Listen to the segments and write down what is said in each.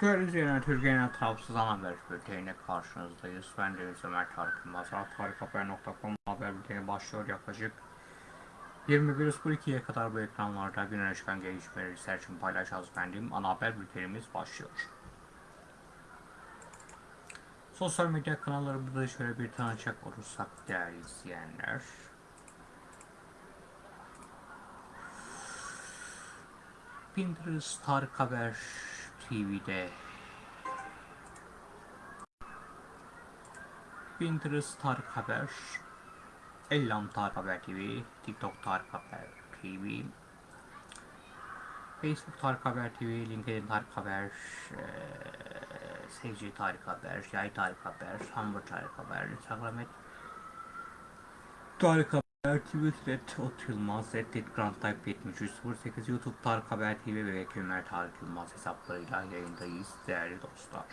Değerli izleyenler, Türkiye'nin tarafsız ana haber bülteniyle karşınızdayız. Ben Deniz Ömer Tarık Yılmaz. Tarikhaber.com haber bülteni başlıyor yaklaşık 21.02'ye kadar bu ekranlarda gün öne çıkan gelişmeleri sizler için paylaşacağız efendim. Ana haber bültenimiz başlıyor. Sosyal medya kanallarımızda şöyle bir tanışacak olursak değerli izleyenler. Pinterest Tarık Haber TV'de Pinterest Tarık Haber Ellam Tarık Haber TV TikTok Tarık Haber TV Facebook Tarık Haber TV LinkedIn Tarık Haber eee Seyirci Tarık Haber Yay Tarık Haber Hamburg Tarık Haber Instagram Tarık Haber Twitter et Ot Yılmaz et Grand Type 7308 YouTube Tarık Haber TV ve Vekil Ömer Tarık Yılmaz hesaplarıyla yayındayız değerli dostlar.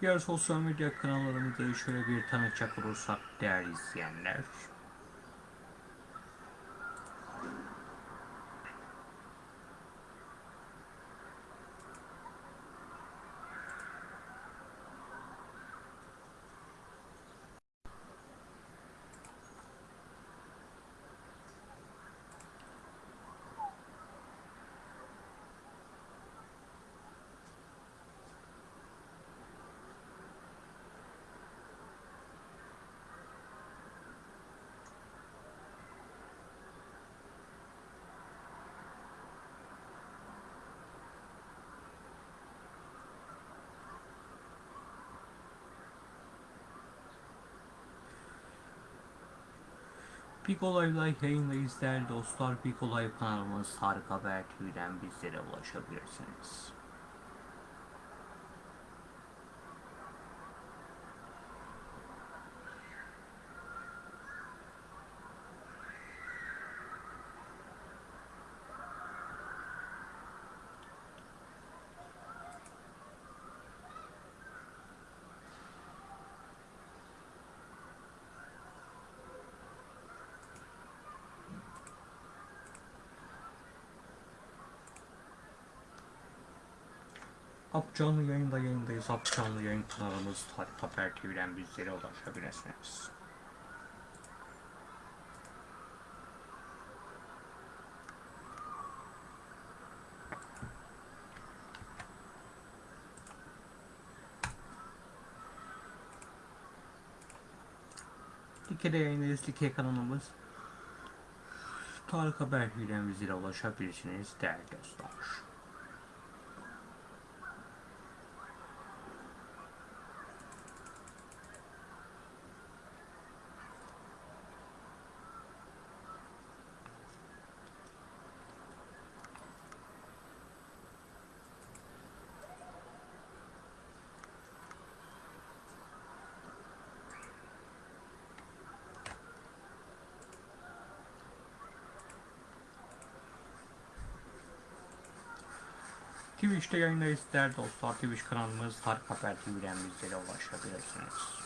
Diğer sosyal medya kanallarımızı şöyle bir tanıtacak olursak değerli izleyenler. Big Olay'la yayındayız değerli dostlar. Big Olay kanalımız Tarık Haber TV'den bizlere ulaşabilirsiniz. Canlı yayında yayındayız. Up canlı yayın kanalımız Tarık Haber TV'den bizlere ulaşabilirsiniz. Dike'de yayındayız. Dike kanalımız Tarık Haber TV'den bizlere ulaşabilirsiniz değerli dostlar. Twitch'te yayındayız değerli dostlar. Twitch kanalımız Tarık Haber TV'den bizlere ulaşabilirsiniz.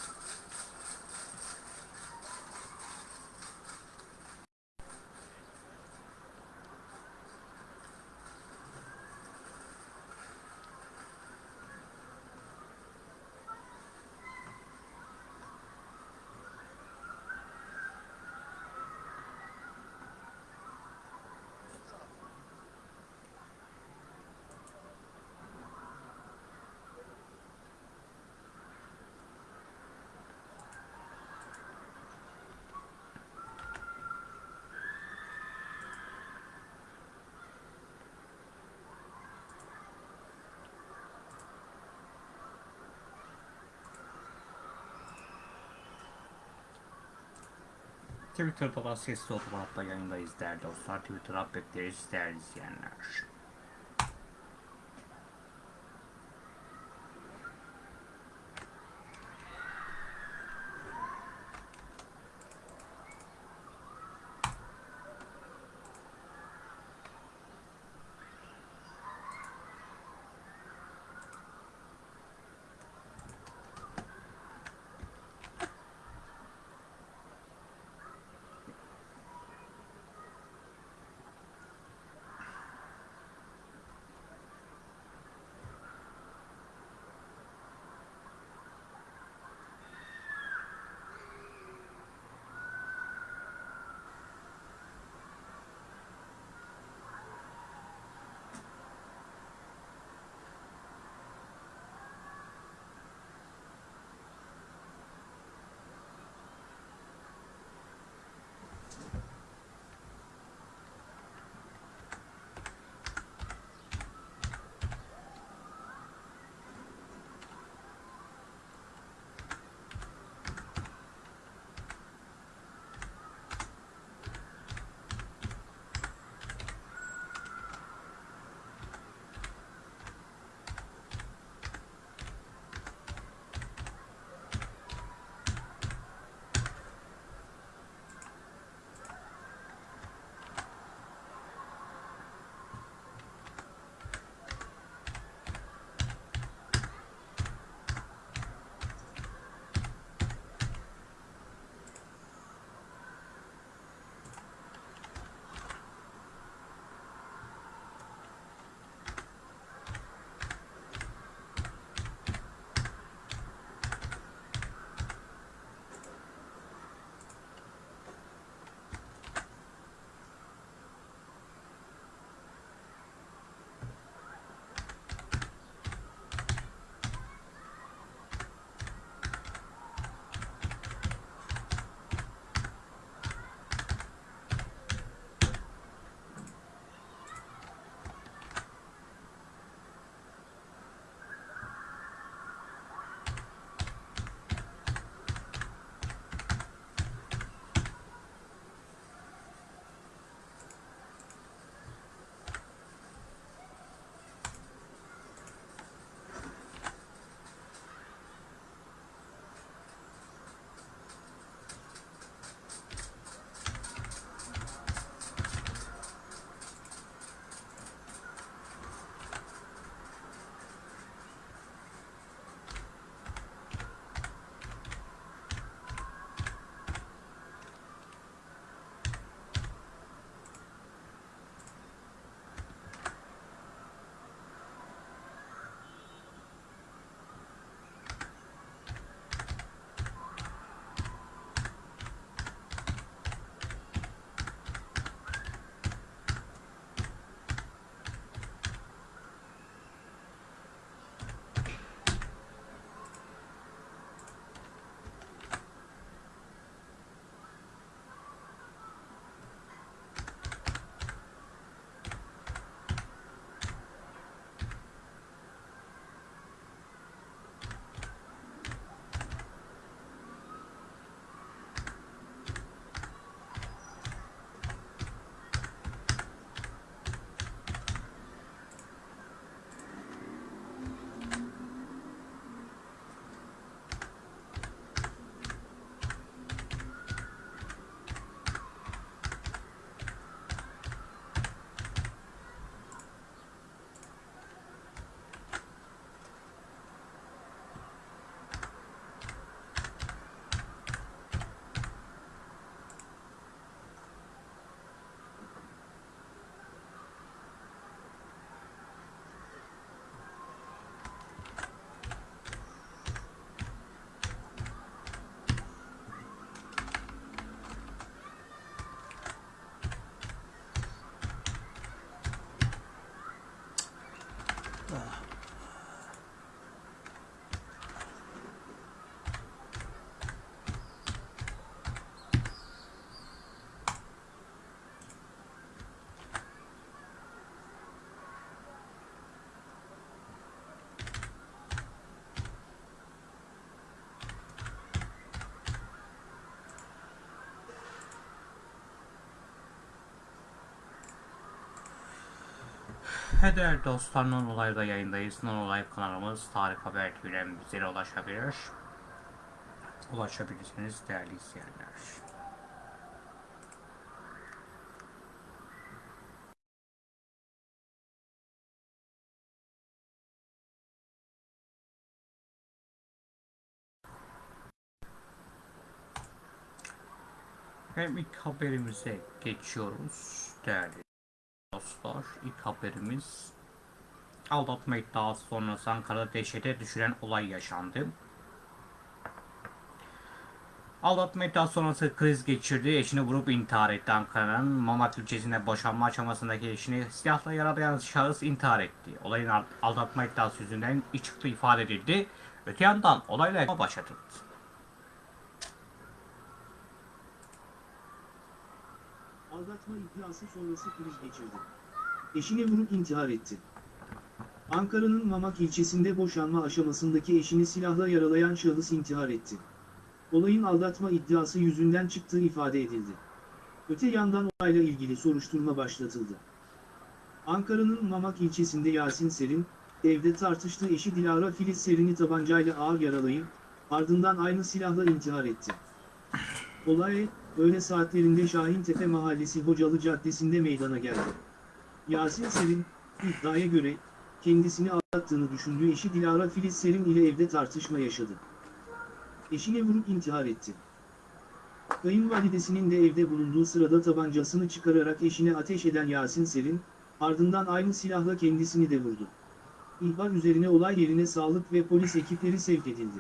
Twitter'da da sesli otomatta yayındayız değerli dostlar. Twitter'a bekleriz değerli izleyenler. Hey değerli dostlar, Non Olay'da yayındayız. Non Olay kanalımız Tarık Haber TV'den bizlere ulaşabilir. Ulaşabilirsiniz değerli izleyenler. Hem ilk haberimize geçiyoruz değerli dostlar. İlk haberimiz aldatma iddiası sonrası Ankara'da dehşete düşüren olay yaşandı. Aldatma iddiası sonrası kriz geçirdi. Eşini vurup intihar etti. Ankara'nın Mamak ilçesinde boşanma aşamasındaki eşini silahla yaralayan şahıs intihar etti. Olayın aldatma iddiası yüzünden iç çıktı ifade edildi. Öte yandan olayla başlatıldı. Aldatma iddiası sonrası kriz geçirdi. Eşini vurup intihar etti. Ankara'nın Mamak ilçesinde boşanma aşamasındaki eşini silahla yaralayan şahıs intihar etti. Olayın aldatma iddiası yüzünden çıktığı ifade edildi. Öte yandan olayla ilgili soruşturma başlatıldı. Ankara'nın Mamak ilçesinde Yasin Serin, evde tartıştığı eşi Dilara Filiz Serin'i tabancayla ağır yaralayıp, ardından aynı silahla intihar etti. Olay, öğle saatlerinde Şahintepe Mahallesi Hocalı Caddesi'nde meydana geldi. Yasin Serin, iddiaya göre, kendisini aldattığını düşündüğü eşi Dilara Filiz Serin ile evde tartışma yaşadı. Eşine vurup intihar etti. Kayınvalidesinin de evde bulunduğu sırada tabancasını çıkararak eşine ateş eden Yasin Serin, ardından aynı silahla kendisini de vurdu. İhbar üzerine olay yerine sağlık ve polis ekipleri sevk edildi.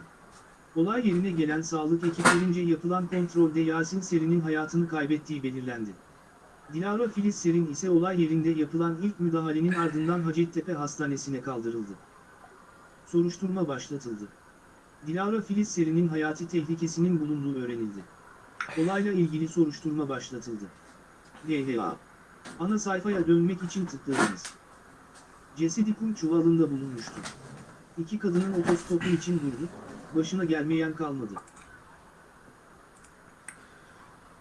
Olay yerine gelen sağlık ekiplerince yapılan kontrolde Yasin Serin'in hayatını kaybettiği belirlendi. Dilara Filiz Serin ise olay yerinde yapılan ilk müdahalenin ardından Hacettepe Hastanesi'ne kaldırıldı. Soruşturma başlatıldı. Dilara Filiz Serin'in hayati tehlikesinin bulunduğu öğrenildi. Olayla ilgili soruşturma başlatıldı. DHA Ana sayfaya dönmek için tıklayınız. Cesedi kum çuvalında bulunmuştu. İki kadının otostopu için durdu, başına gelmeyen kalmadı.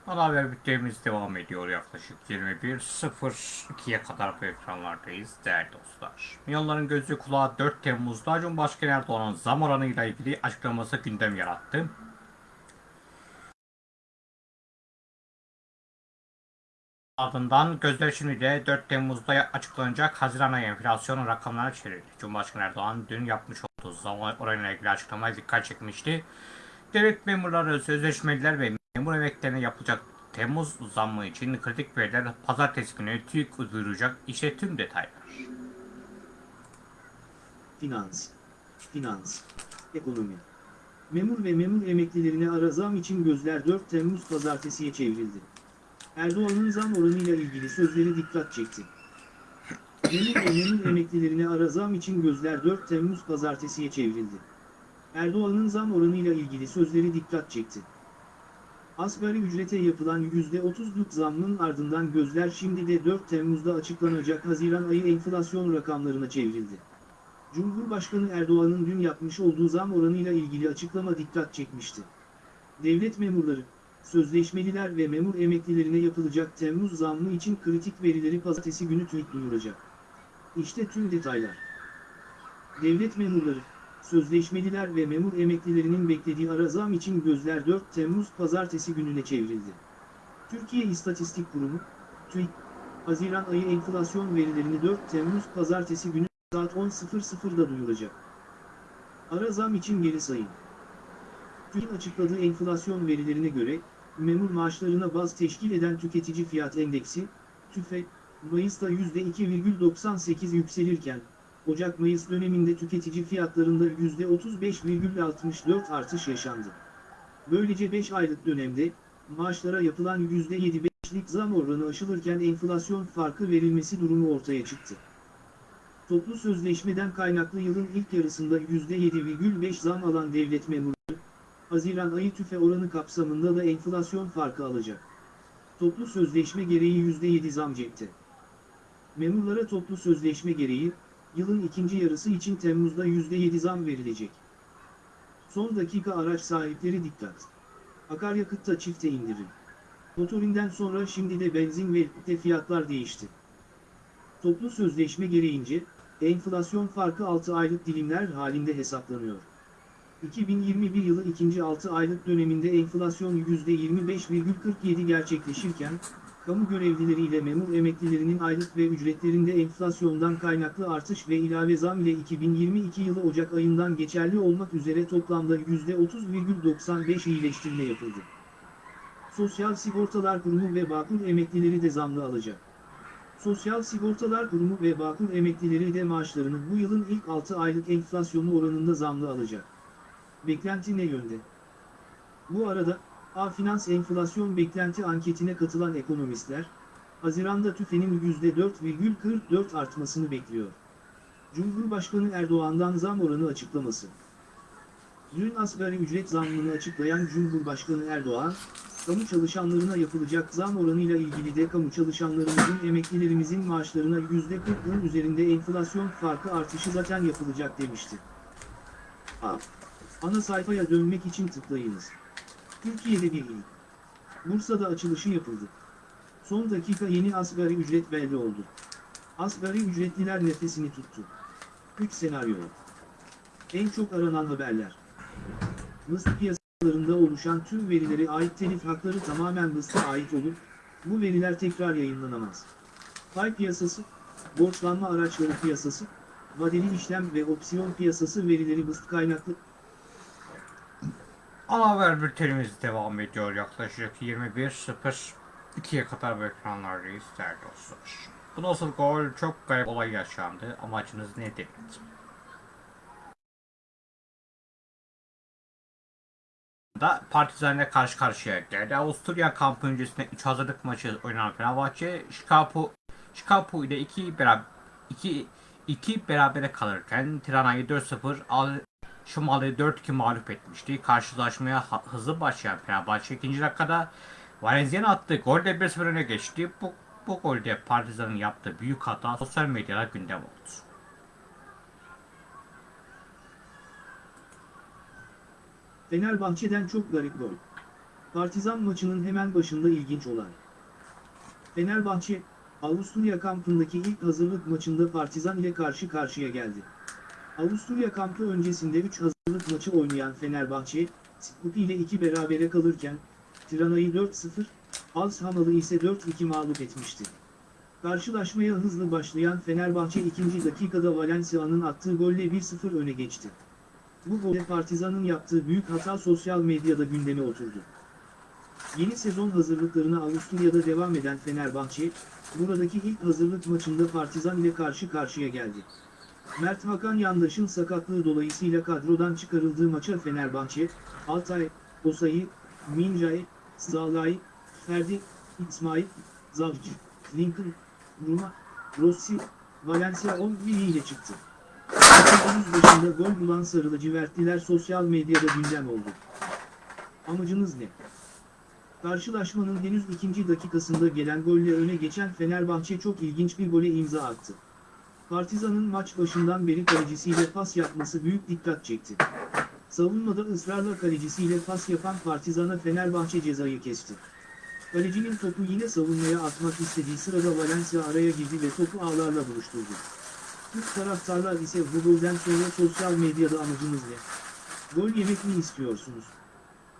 Ana haber bültenimiz devam ediyor yaklaşık 21.02'ye kadar bu ekranlardayız değerli dostlar. Milyonların gözü kulağı 4 Temmuz'da Cumhurbaşkanı Erdoğan'ın zam oranıyla ilgili açıklaması gündem yarattı. Ardından gözler şimdi de 4 Temmuz'da açıklanacak Haziran ayı enflasyon rakamlarına çevrildi. Cumhurbaşkanı Erdoğan dün yapmış olduğu zam oranıyla ilgili açıklamaya dikkat çekmişti. Devlet memurları, sözleşmeliler ve memur emeklerine yapılacak Temmuz zammı için kritik veriler pazartesi günü TÜİK duyuracak. İşte tüm detaylar. Finans, finans, ekonomi. Memur ve memur emeklilerine ara zam için gözler 4 Temmuz pazartesiye çevrildi. Erdoğan'ın zam oranıyla ilgili sözleri dikkat çekti. Ve memur emeklilerine ara zam için gözler 4 Temmuz pazartesiye çevrildi. Erdoğan'ın zam oranıyla ilgili sözleri dikkat çekti. Asgari ücrete yapılan %30'luk zammın ardından gözler şimdi de 4 Temmuz'da açıklanacak Haziran ayı enflasyon rakamlarına çevrildi. Cumhurbaşkanı Erdoğan'ın dün yapmış olduğu zam oranıyla ilgili açıklama dikkat çekmişti. Devlet memurları, sözleşmeliler ve memur emeklilerine yapılacak Temmuz zammı için kritik verileri pazartesi günü TÜİK duyuracak. İşte tüm detaylar. Devlet memurları, sözleşmeliler ve memur emeklilerinin beklediği ara zam için gözler 4 Temmuz pazartesi gününe çevrildi. Türkiye İstatistik Kurumu, TÜİK, Haziran ayı enflasyon verilerini 4 Temmuz pazartesi günü saat 10.00'da duyuracak. Ara zam için geri sayın. TÜİK'in açıkladığı enflasyon verilerine göre, memur maaşlarına baz teşkil eden tüketici fiyat endeksi, TÜFE, Mayıs'ta %2,98 yükselirken, Ocak-Mayıs döneminde tüketici fiyatlarında %35,64 artış yaşandı. Böylece 5 aylık dönemde, maaşlara yapılan %7,5'lik zam oranı aşılırken enflasyon farkı verilmesi durumu ortaya çıktı. Toplu sözleşmeden kaynaklı yılın ilk yarısında %7,5 zam alan devlet memurları, Haziran ayı tüfe oranı kapsamında da enflasyon farkı alacak. Toplu sözleşme gereği %7 zam cepte. Memurlara toplu sözleşme gereği, yılın ikinci yarısı için Temmuz'da %7 zam verilecek. Son dakika araç sahipleri dikkat. Akaryakıtta çifte indirim. Motorinden sonra şimdi de benzin ve yakıtta fiyatlar değişti. Toplu sözleşme gereğince, enflasyon farkı 6 aylık dilimler halinde hesaplanıyor. 2021 yılı ikinci 6 aylık döneminde enflasyon %25,47 gerçekleşirken, kamu görevlileri ile memur emeklilerinin aylık ve ücretlerinde enflasyondan kaynaklı artış ve ilave zam ile 2022 yılı Ocak ayından geçerli olmak üzere toplamda %30,95 iyileştirme yapıldı. Sosyal Sigortalar Kurumu ve Bağkur emeklileri de zamlı alacak. Sosyal Sigortalar Kurumu ve Bağkur emeklileri de maaşlarını bu yılın ilk 6 aylık enflasyonu oranında zamlı alacak. Beklenti ne yönde? Bu arada, A Finans enflasyon beklenti anketine katılan ekonomistler, Haziran'da TÜFE'nin %4,44 artmasını bekliyor. Cumhurbaşkanı Erdoğan'dan zam oranı açıklaması. Dün asgari ücret zammını açıklayan Cumhurbaşkanı Erdoğan, kamu çalışanlarına yapılacak zam oranıyla ilgili de kamu çalışanlarımızın emeklilerimizin maaşlarına %40'ın üzerinde enflasyon farkı artışı zaten yapılacak demişti. A. Ana sayfaya dönmek için tıklayınız. Türkiye'de bir ilk. Bursa'da açılışı yapıldı. Son dakika yeni asgari ücret belli oldu. Asgari ücretliler nefesini tuttu. 3 senaryo. En çok aranan haberler. Mısır piyasalarında oluşan tüm verilere ait telif hakları tamamen Mısır'a ait olup, bu veriler tekrar yayınlanamaz. Pay piyasası, borçlanma araçları piyasası, vadeli işlem ve opsiyon piyasası verileri Mısır kaynaklı Ana haber bültenimiz devam ediyor. Yaklaşık 21.02'ye kadar bu ekranlardayız değerli dostlar. Bu nasıl gol? Çok garip olay yaşandı. Amacınız nedir? da Partizan'la karşı karşıya geldi. Avusturya kampı öncesinde 3 hazırlık maçı oynanan Fenerbahçe, Chicago, Chicago ile 2 beraber 2 2 berabere kalırken Tirana'yı 4-0 al Şumalı 4-2 mağlup etmişti. Karşılaşmaya hızlı başlayan Fenerbahçe ikinci dakikada Valencia'nın attığı golle 1-0 öne geçti. Bu, bu golde Partizan'ın yaptığı büyük hata sosyal medyada gündem oldu. Fenerbahçe'den çok garip gol. Partizan maçının hemen başında ilginç olay. Fenerbahçe, Avusturya kampındaki ilk hazırlık maçında Partizan ile karşı karşıya geldi. Avusturya kampı öncesinde 3 hazırlık maçı oynayan Fenerbahçe, Skupi ile 2 berabere kalırken, Tirana'yı 4-0, Alshamal'ı ise 4-2 mağlup etmişti. Karşılaşmaya hızlı başlayan Fenerbahçe ikinci dakikada Valencia'nın attığı golle 1-0 öne geçti. Bu golde Partizan'ın yaptığı büyük hata sosyal medyada gündeme oturdu. Yeni sezon hazırlıklarına Avusturya'da devam eden Fenerbahçe, buradaki ilk hazırlık maçında Partizan ile karşı karşıya geldi. Mert Hakan Yandaş'ın sakatlığı dolayısıyla kadrodan çıkarıldığı maça Fenerbahçe, Altay, Osayi, Mincay, Zalay, Ferdi, İsmail, Zavcı, Lincoln, Numa, Rossi, Valencia 11 ile çıktı. Henüz başında gol bulan sarı lacivertliler sosyal medyada gündem oldu. Amacınız ne? Karşılaşmanın henüz ikinci dakikasında gelen golle öne geçen Fenerbahçe çok ilginç bir gole imza attı. Partizan'ın maç başından beri kalecisiyle pas yapması büyük dikkat çekti. Savunmada ısrarla kalecisiyle pas yapan Partizan'a Fenerbahçe cezayı kesti. Kalecinin topu yine savunmaya atmak istediği sırada Valencia araya girdi ve topu ağlarla buluşturdu. Türk taraftarlar ise bu golden sonra sosyal medyada amacınız ne? Gol yemek mi istiyorsunuz?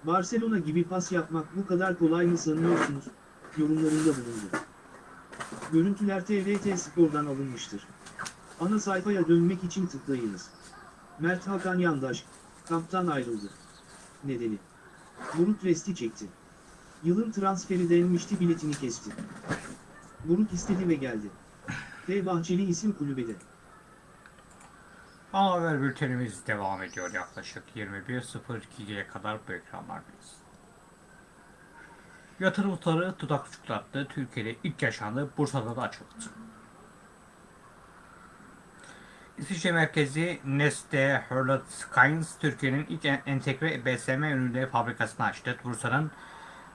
Barcelona gibi pas yapmak bu kadar kolay mı sanıyorsunuz? Yorumlarında bulundu. Görüntüler TRT Spor'dan alınmıştır. Ana sayfaya dönmek için tıklayınız. Mert Hakan Yandaş, kamptan ayrıldı. Nedeni? Buruk resti çekti. Yılın transferi denmişti biletini kesti. Buruk istedi ve geldi. F. Bahçeli isim kulübede. Ana haber bültenimiz devam ediyor yaklaşık 21.02'ye kadar bu ekranlardayız. Yatırımcıları tutak uçuklattı. Türkiye'de ilk yaşandı. Bursa'da da açıldı. İsviçre merkezi Neste Skynes Türkiye'nin ilk en- entegre BSM ürünleri fabrikasını açtı. Bursa'nın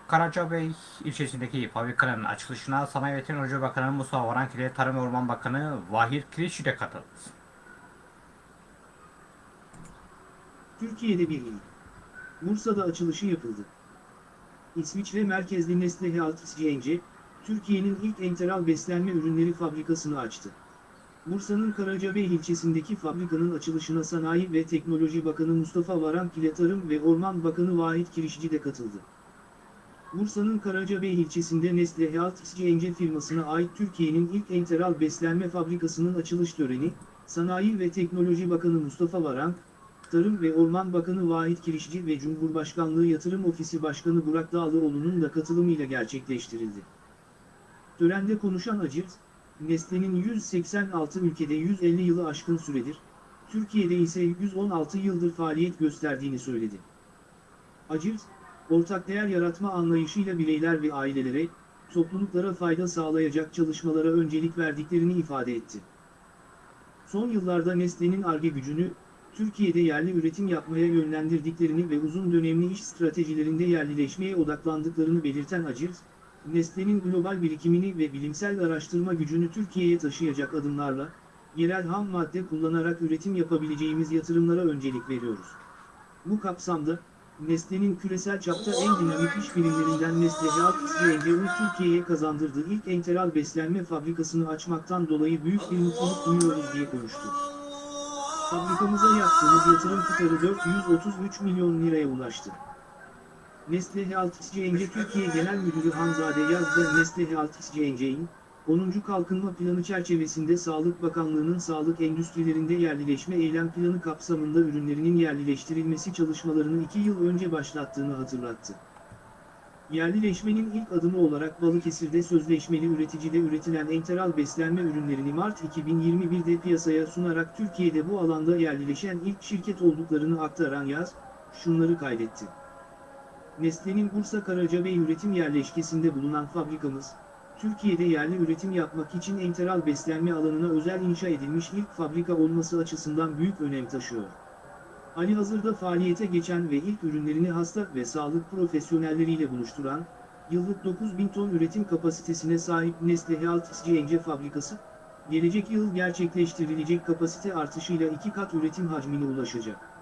Karacabey ilçesindeki fabrikanın açılışına Sanayi ve Teknoloji Bakanı Mustafa Varank ile Tarım ve Orman Bakanı Vahir Kiliçi de katıldı. Türkiye'de bir ilk. Bursa'da açılışı yapıldı. İsviçre merkezli Nestle Health Türkiye'nin ilk enteral beslenme ürünleri fabrikasını açtı. Bursa'nın Karacabey ilçesindeki fabrikanın açılışına Sanayi ve Teknoloji Bakanı Mustafa Varank ile Tarım ve Orman Bakanı Vahit Kirişçi de katıldı. Bursa'nın Karacabey ilçesinde Nestle Health SCNC firmasına ait Türkiye'nin ilk enteral beslenme fabrikasının açılış töreni, Sanayi ve Teknoloji Bakanı Mustafa Varank, Tarım ve Orman Bakanı Vahit Kirişçi ve Cumhurbaşkanlığı Yatırım Ofisi Başkanı Burak Dağlıoğlu'nun da katılımıyla gerçekleştirildi. Törende konuşan Acırt, Nestle'nin 186 ülkede 150 yılı aşkın süredir, Türkiye'de ise 116 yıldır faaliyet gösterdiğini söyledi. Acırt, ortak değer yaratma anlayışıyla bireyler ve ailelere, topluluklara fayda sağlayacak çalışmalara öncelik verdiklerini ifade etti. Son yıllarda Nestle'nin ARGE gücünü, Türkiye'de yerli üretim yapmaya yönlendirdiklerini ve uzun dönemli iş stratejilerinde yerlileşmeye odaklandıklarını belirten Acırt, Nestle'nin global birikimini ve bilimsel araştırma gücünü Türkiye'ye taşıyacak adımlarla, yerel ham madde kullanarak üretim yapabileceğimiz yatırımlara öncelik veriyoruz. Bu kapsamda, Nestle'nin küresel çapta en dinamik iş birimlerinden Nestle Health SCNC'nin Türkiye'ye kazandırdığı ilk enteral beslenme fabrikasını açmaktan dolayı büyük bir mutluluk duyuyoruz diye konuştu. Fabrikamıza yaptığımız yatırım tutarı 433 milyon liraya ulaştı. Nestle Health SCNC Türkiye Genel Müdürü Hanzade Yazda Nestle Health SCNC'in 10. Kalkınma Planı çerçevesinde Sağlık Bakanlığı'nın sağlık endüstrilerinde yerlileşme eylem planı kapsamında ürünlerinin yerlileştirilmesi çalışmalarını 2 yıl önce başlattığını hatırlattı. Yerlileşmenin ilk adımı olarak Balıkesir'de sözleşmeli üreticide üretilen enteral beslenme ürünlerini Mart 2021'de piyasaya sunarak Türkiye'de bu alanda yerlileşen ilk şirket olduklarını aktaran Yaz, şunları kaydetti. Nestle'nin Bursa Karacabey üretim yerleşkesinde bulunan fabrikamız, Türkiye'de yerli üretim yapmak için enteral beslenme alanına özel inşa edilmiş ilk fabrika olması açısından büyük önem taşıyor. Ali hazırda faaliyete geçen ve ilk ürünlerini hasta ve sağlık profesyonelleriyle buluşturan, yıllık 9000 ton üretim kapasitesine sahip Nestle Health SCNC fabrikası, gelecek yıl gerçekleştirilecek kapasite artışıyla iki kat üretim hacmine ulaşacak.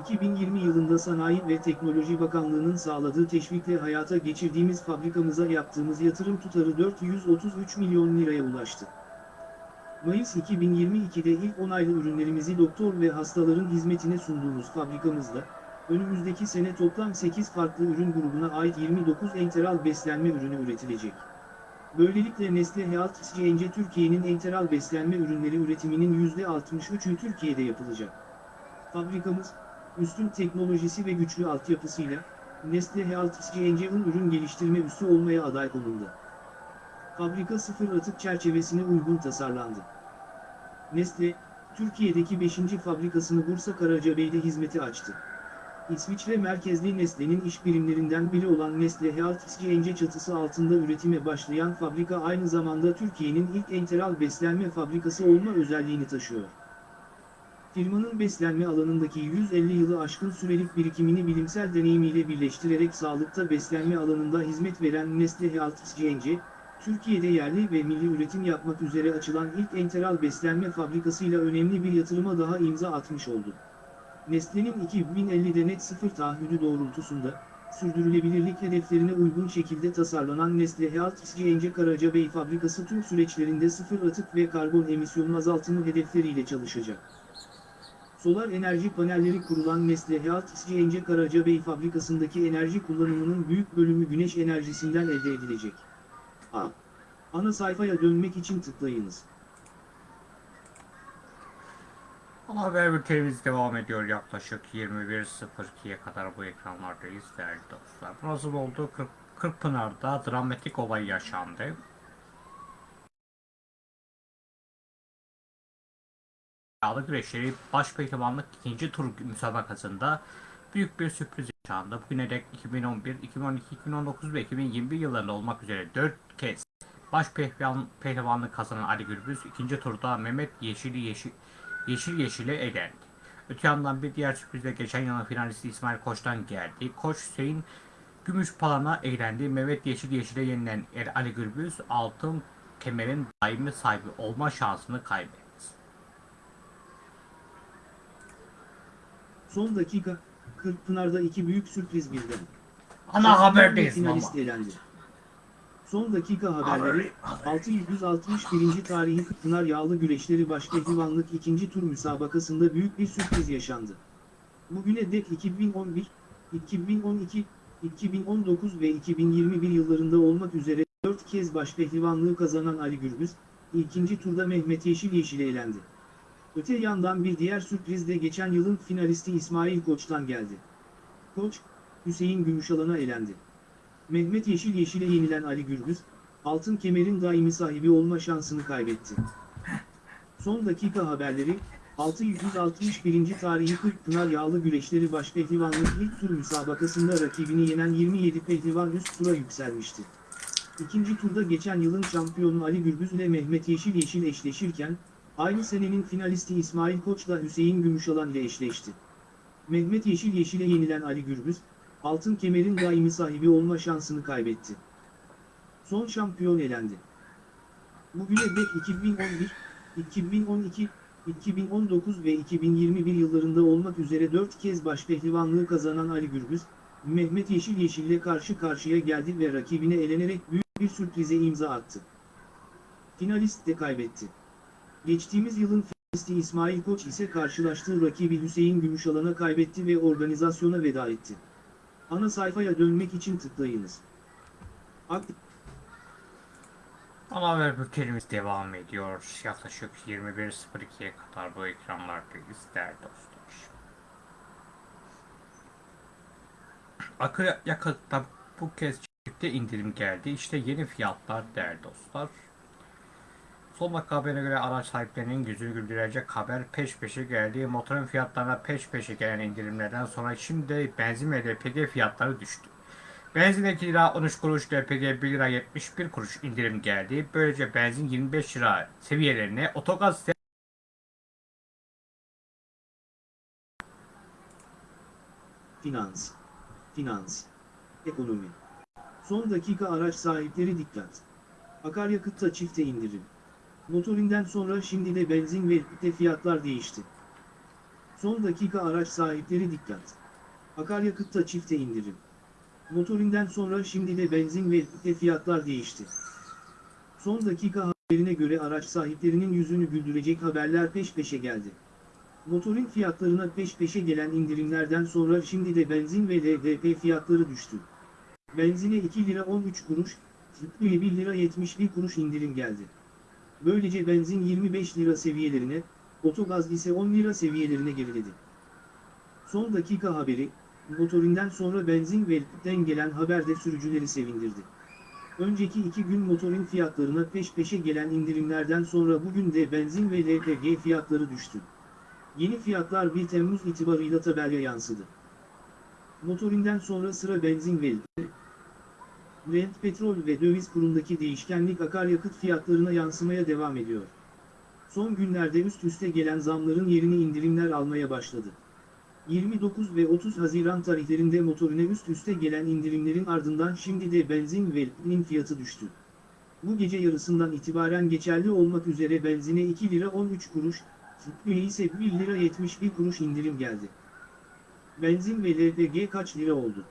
2020 yılında Sanayi ve Teknoloji Bakanlığı'nın sağladığı teşvikle hayata geçirdiğimiz fabrikamıza yaptığımız yatırım tutarı 433 milyon liraya ulaştı. Mayıs 2022'de ilk onaylı ürünlerimizi doktor ve hastaların hizmetine sunduğumuz fabrikamızda, önümüzdeki sene toplam 8 farklı ürün grubuna ait 29 enteral beslenme ürünü üretilecek. Böylelikle Nestle Health SCNC Türkiye'nin enteral beslenme ürünleri üretiminin %63'ü Türkiye'de yapılacak. Fabrikamız, üstün teknolojisi ve güçlü altyapısıyla, Nestle Health SCNC'nin ürün geliştirme üssü olmaya aday konuldu. Fabrika sıfır atık çerçevesine uygun tasarlandı. Nestle, Türkiye'deki 5. fabrikasını Bursa Karacabey'de hizmete açtı. İsviçre merkezli Nestle'nin iş birimlerinden biri olan Nestle Health SCNC çatısı altında üretime başlayan fabrika aynı zamanda Türkiye'nin ilk enteral beslenme fabrikası olma özelliğini taşıyor. Firmanın beslenme alanındaki 150 yılı aşkın sürelik birikimini bilimsel deneyimiyle birleştirerek sağlıkta beslenme alanında hizmet veren Nestle Health SCNC, Türkiye'de yerli ve milli üretim yapmak üzere açılan ilk enteral beslenme fabrikasıyla önemli bir yatırıma daha imza atmış oldu. Nestle'nin 2050'de net sıfır taahhüdü doğrultusunda, sürdürülebilirlik hedeflerine uygun şekilde tasarlanan Nestle Health SCNC Karacabey fabrikası tüm süreçlerinde sıfır atık ve karbon emisyonu azaltımı hedefleriyle çalışacak. Solar enerji panelleri kurulan Nestle Health SCNC Karacabey fabrikasındaki enerji kullanımının büyük bölümü güneş enerjisinden elde edilecek. A. Ana sayfaya dönmek için tıklayınız. Haber bültenimiz devam ediyor yaklaşık 21.02'ye kadar bu ekranlardayız değerli dostlar. Burası oldu 40, Kırkpınar'da dramatik olay yaşandı. Yağlı güreşleri baş pehlivanlık ikinci tur müsabakasında büyük bir sürpriz yaşandı. Bugüne dek 2011, 2012, 2019 ve 2021 yıllarında olmak üzere 4 kez baş pehlivan, pehlivanlık kazanan Ali Gürbüz ikinci turda Mehmet Yeşil'i Yeşil, Yeşil Yeşil'e elendi. Öte yandan bir diğer sürprizle geçen yılın finalisti İsmail Koç'tan geldi. Koç Hüseyin Gümüşpalan'a eğlendi. Mehmet Yeşil Yeşil'e yenilen Ali Gürbüz altın kemerin daimi sahibi olma şansını kaybetti. Son dakika, Kırkpınar'da iki büyük sürpriz birden. Ana Şampiyonlar haberdeyiz finalist elendi. Son dakika haberleri, 661. tarihi Pınar Yağlı Güreşleri Başpehlivanlık 2. tur müsabakasında büyük bir sürpriz yaşandı. Bugüne dek 2011, 2012, 2019 ve 2021 yıllarında olmak üzere 4 kez başpehlivanlığı kazanan Ali Gürbüz, ikinci turda Mehmet Yeşil Yeşil'e elendi. Öte yandan bir diğer sürpriz de geçen yılın finalisti İsmail Koç'tan geldi. Koç, Hüseyin Gümüşalan'a elendi. Mehmet Yeşil Yeşil'e yenilen Ali Gürbüz, altın kemerin daimi sahibi olma şansını kaybetti. Son dakika haberleri, 661. tarihi 40 Pınar Yağlı Güreşleri Başpehlivanlık ilk tur müsabakasında rakibini yenen 27 pehlivan üst tura yükselmişti. İkinci turda geçen yılın şampiyonu Ali Gürbüz ile Mehmet Yeşil Yeşil eşleşirken, aynı senenin finalisti İsmail Koç da Hüseyin Gümüşalan ile eşleşti. Mehmet Yeşil Yeşil'e yenilen Ali Gürbüz, altın kemerin daimi sahibi olma şansını kaybetti. Son şampiyon elendi. Bugüne dek 2011, 2012, 2019 ve 2021 yıllarında olmak üzere 4 kez başpehlivanlığı kazanan Ali Gürbüz, Mehmet Yeşil Yeşil'le karşı karşıya geldi ve rakibine elenerek büyük bir sürprize imza attı. Finalist de kaybetti. Geçtiğimiz yılın finalisti İsmail Koç ise karşılaştığı rakibi Hüseyin Gümüşalan'a kaybetti ve organizasyona veda etti. Ana sayfaya dönmek için tıklayınız. Aktif Ana haber bültenimiz devam ediyor. Yaklaşık 21.02'ye kadar bu ekranlardayız değerli dostlar. Akaryakıtta bu kez çifte indirim geldi. İşte yeni fiyatlar değerli dostlar. Son dakika haberine göre araç sahiplerinin yüzünü güldürecek haber peş peşe geldi. Motorun fiyatlarına peş peşe gelen indirimlerden sonra şimdi benzin ve LPG fiyatları düştü. Benzin 2 lira 13 kuruş, LPG 1 lira 71 kuruş indirim geldi. Böylece benzin 25 lira seviyelerine, otogaz Finans, finans, ekonomi. Son dakika araç sahipleri dikkat. Akaryakıtta çifte indirim. Motorinden sonra şimdi de benzin ve de fiyatlar değişti. Son dakika araç sahipleri dikkat. Akaryakıtta çifte indirim. Motorinden sonra şimdi de benzin ve de fiyatlar değişti. Son dakika haberine göre araç sahiplerinin yüzünü güldürecek haberler peş peşe geldi. Motorin fiyatlarına peş peşe gelen indirimlerden sonra şimdi de benzin ve LDP fiyatları düştü. Benzine 2 lira 13 kuruş, tüplüye 1 lira 71 kuruş indirim geldi. Böylece benzin 25 lira seviyelerine, otogaz ise 10 lira seviyelerine geriledi. Son dakika haberi, motorinden sonra benzin ve LPG'den gelen haber de sürücüleri sevindirdi. Önceki iki gün motorin fiyatlarına peş peşe gelen indirimlerden sonra bugün de benzin ve LPG fiyatları düştü. Yeni fiyatlar 1 Temmuz itibarıyla tabelaya yansıdı. Motorinden sonra sıra benzin ve Brent petrol ve döviz kurundaki değişkenlik akaryakıt fiyatlarına yansımaya devam ediyor. Son günlerde üst üste gelen zamların yerini indirimler almaya başladı. 29 ve 30 Haziran tarihlerinde motorine üst üste gelen indirimlerin ardından şimdi de benzin ve LPG'nin fiyatı düştü. Bu gece yarısından itibaren geçerli olmak üzere benzine 2 lira 13 kuruş, Tüplüğe ise 1 lira 71 kuruş indirim geldi. Benzin ve LPG kaç lira oldu?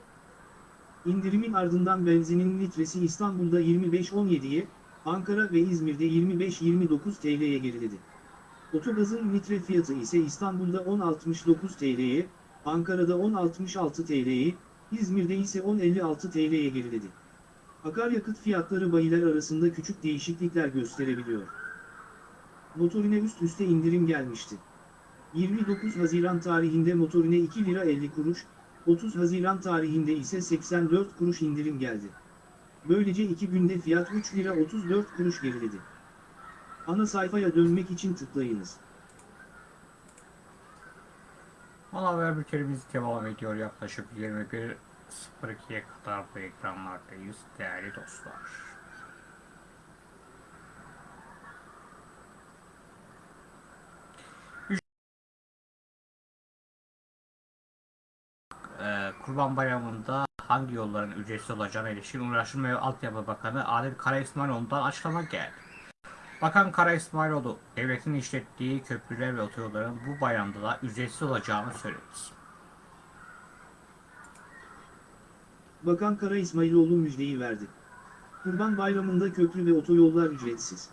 İndirimin ardından benzinin litresi İstanbul'da 25.17'ye, Ankara ve İzmir'de 25.29 TL'ye geriledi. Otogazın litre fiyatı ise İstanbul'da 10.69 TL'ye, Ankara'da 10.66 TL'ye, İzmir'de ise 10.56 TL'ye geriledi. Akaryakıt fiyatları bayiler arasında küçük değişiklikler gösterebiliyor. Motorine üst üste indirim gelmişti. 29 Haziran tarihinde motorine 2 lira 50 kuruş, 30 Haziran tarihinde ise 84 kuruş indirim geldi. Böylece iki günde fiyat 3 lira 34 kuruş geriledi. Ana sayfaya dönmek için tıklayınız. ana haber bültenimiz devam ediyor. Yaklaşık 21.02'ye kadar bu ekranlardayız değerli dostlar. Ee, Kurban Bayramı'nda hangi yolların ücretsiz olacağına ilişkin Ulaştırma ve Altyapı Bakanı Adil Kara İsmailoğlu'ndan açıklama geldi. Bakan Kara İsmailoğlu, devletin işlettiği köprüler ve otoyolların bu bayramda da ücretsiz olacağını söyledi. Bakan Kara İsmailoğlu müjdeyi verdi. Kurban Bayramı'nda köprü ve otoyollar ücretsiz.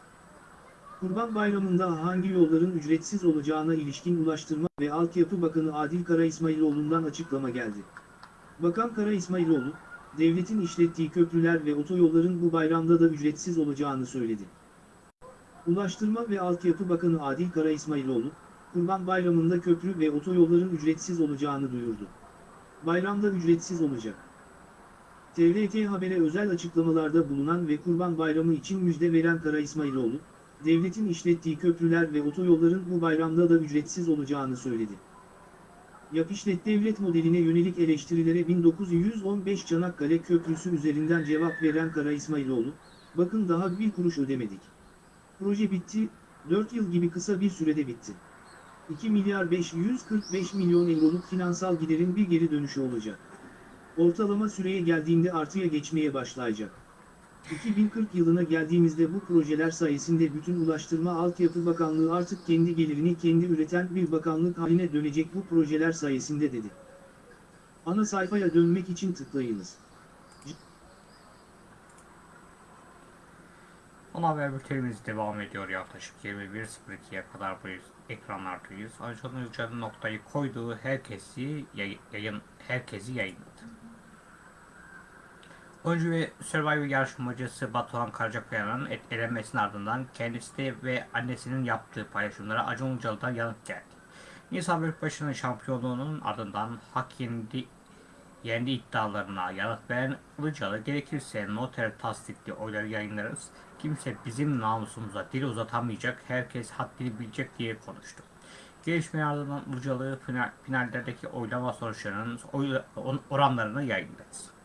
Kurban Bayramı'nda hangi yolların ücretsiz olacağına ilişkin Ulaştırma ve Altyapı Bakanı Adil Kara İsmailoğlu'ndan açıklama geldi. Bakan Kara İsmailoğlu, devletin işlettiği köprüler ve otoyolların bu bayramda da ücretsiz olacağını söyledi. Ulaştırma ve Altyapı Bakanı Adil Kara İsmailoğlu, Kurban Bayramı'nda köprü ve otoyolların ücretsiz olacağını duyurdu. Bayramda ücretsiz olacak. TRT Haber'e özel açıklamalarda bulunan ve Kurban Bayramı için müjde veren Kara İsmailoğlu, devletin işlettiği köprüler ve otoyolların bu bayramda da ücretsiz olacağını söyledi. Yap devlet modeline yönelik eleştirilere 1915 Çanakkale Köprüsü üzerinden cevap veren Kara İsmailoğlu, bakın daha bir kuruş ödemedik. Proje bitti, 4 yıl gibi kısa bir sürede bitti. 2 milyar 545 milyon euroluk finansal giderin bir geri dönüşü olacak. Ortalama süreye geldiğinde artıya geçmeye başlayacak. 2040 yılına geldiğimizde bu projeler sayesinde bütün Ulaştırma Altyapı Bakanlığı artık kendi gelirini kendi üreten bir bakanlık haline dönecek bu projeler sayesinde dedi. Ana sayfaya dönmek için tıklayınız. Ana haber bültenimiz devam ediyor yaklaşık 21.02'ye kadar bu ekranlardayız. Acun Ilıcalı'nın noktayı koyduğu herkesi yay- yayın herkesi yayınladı. Oyuncu ve Survivor yarışmacısı Batuhan Karacakaya'nın elenmesinin ardından kendisi ve annesinin yaptığı paylaşımlara Acun Ilıcalı'dan yanıt geldi. Nisa Büyükbaşı'nın şampiyonluğunun ardından hak yendi, yendi iddialarına yanıt veren Ilıcalı gerekirse noter tasdikli oyları yayınlarız. Kimse bizim namusumuza dil uzatamayacak, herkes haddini bilecek diye konuştu. Gelişmenin ardından Ilıcalı final, finallerdeki oylama sonuçlarının oy, oranlarını yayınladı.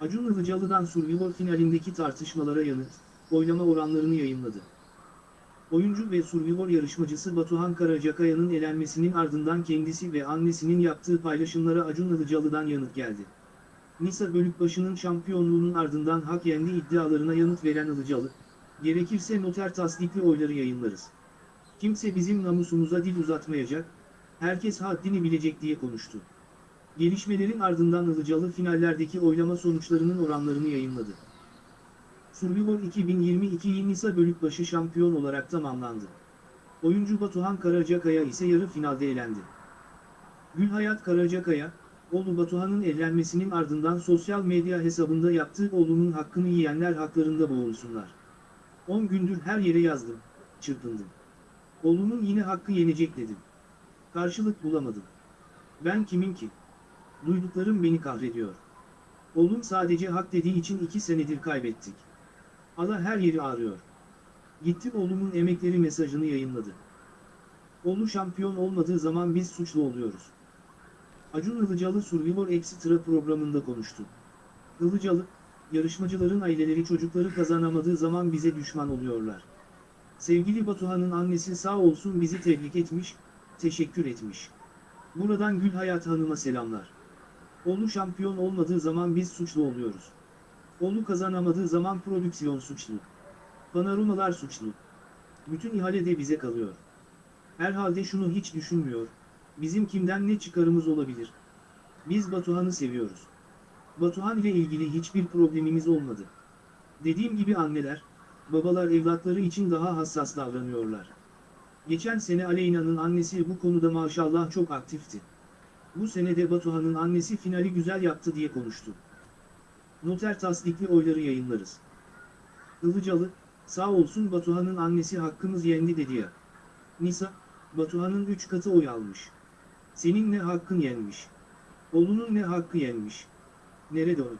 Acun Ilıcalı'dan Survivor finalindeki tartışmalara yanıt, oylama oranlarını yayınladı. Oyuncu ve Survivor yarışmacısı Batuhan Karacakaya'nın elenmesinin ardından kendisi ve annesinin yaptığı paylaşımlara Acun Ilıcalı'dan yanıt geldi. Nisa Bölükbaşı'nın şampiyonluğunun ardından hak yendi iddialarına yanıt veren Ilıcalı, gerekirse noter tasdikli oyları yayınlarız. Kimse bizim namusumuza dil uzatmayacak, herkes haddini bilecek diye konuştu. Gelişmelerin ardından Ilıcalı finallerdeki oylama sonuçlarının oranlarını yayınladı. Survivor 2022 Nisa Bölükbaşı şampiyon olarak tamamlandı. Oyuncu Batuhan Karacakaya ise yarı finalde elendi. Gülhayat Karacakaya, oğlu Batuhan'ın elenmesinin ardından sosyal medya hesabında yaptığı oğlunun hakkını yiyenler haklarında boğulsunlar. 10 gündür her yere yazdım, çırpındım. Oğlumun yine hakkı yenecek dedim. Karşılık bulamadım. Ben kimim ki? Duyduklarım beni kahrediyor. Oğlum sadece hak dediği için iki senedir kaybettik. Allah her yeri ağrıyor. Gittim oğlumun emekleri mesajını yayınladı. Oğlu şampiyon olmadığı zaman biz suçlu oluyoruz. Acun Ilıcalı Survivor Extra programında konuştu. Ilıcalı, yarışmacıların aileleri çocukları kazanamadığı zaman bize düşman oluyorlar. Sevgili Batuhan'ın annesi sağ olsun bizi tebrik etmiş, teşekkür etmiş. Buradan Gül Hayat Hanım'a selamlar. Oğlu şampiyon olmadığı zaman biz suçlu oluyoruz. Oğlu kazanamadığı zaman prodüksiyon suçlu. Panorumalar suçlu. Bütün ihale de bize kalıyor. Herhalde şunu hiç düşünmüyor. Bizim kimden ne çıkarımız olabilir? Biz Batuhan'ı seviyoruz. Batuhan ile ilgili hiçbir problemimiz olmadı. Dediğim gibi anneler, babalar evlatları için daha hassas davranıyorlar. Geçen sene Aleyna'nın annesi bu konuda maşallah çok aktifti. Bu senede Batuhan'ın annesi finali güzel yaptı diye konuştu. Noter tasdikli oyları yayınlarız. Ilıcalı, sağ olsun Batuhan'ın annesi hakkımız yendi dedi ya. Nisa, Batuhan'ın 3 katı oy almış. Senin ne hakkın yenmiş? Oğlunun ne hakkı yenmiş? Nerede o?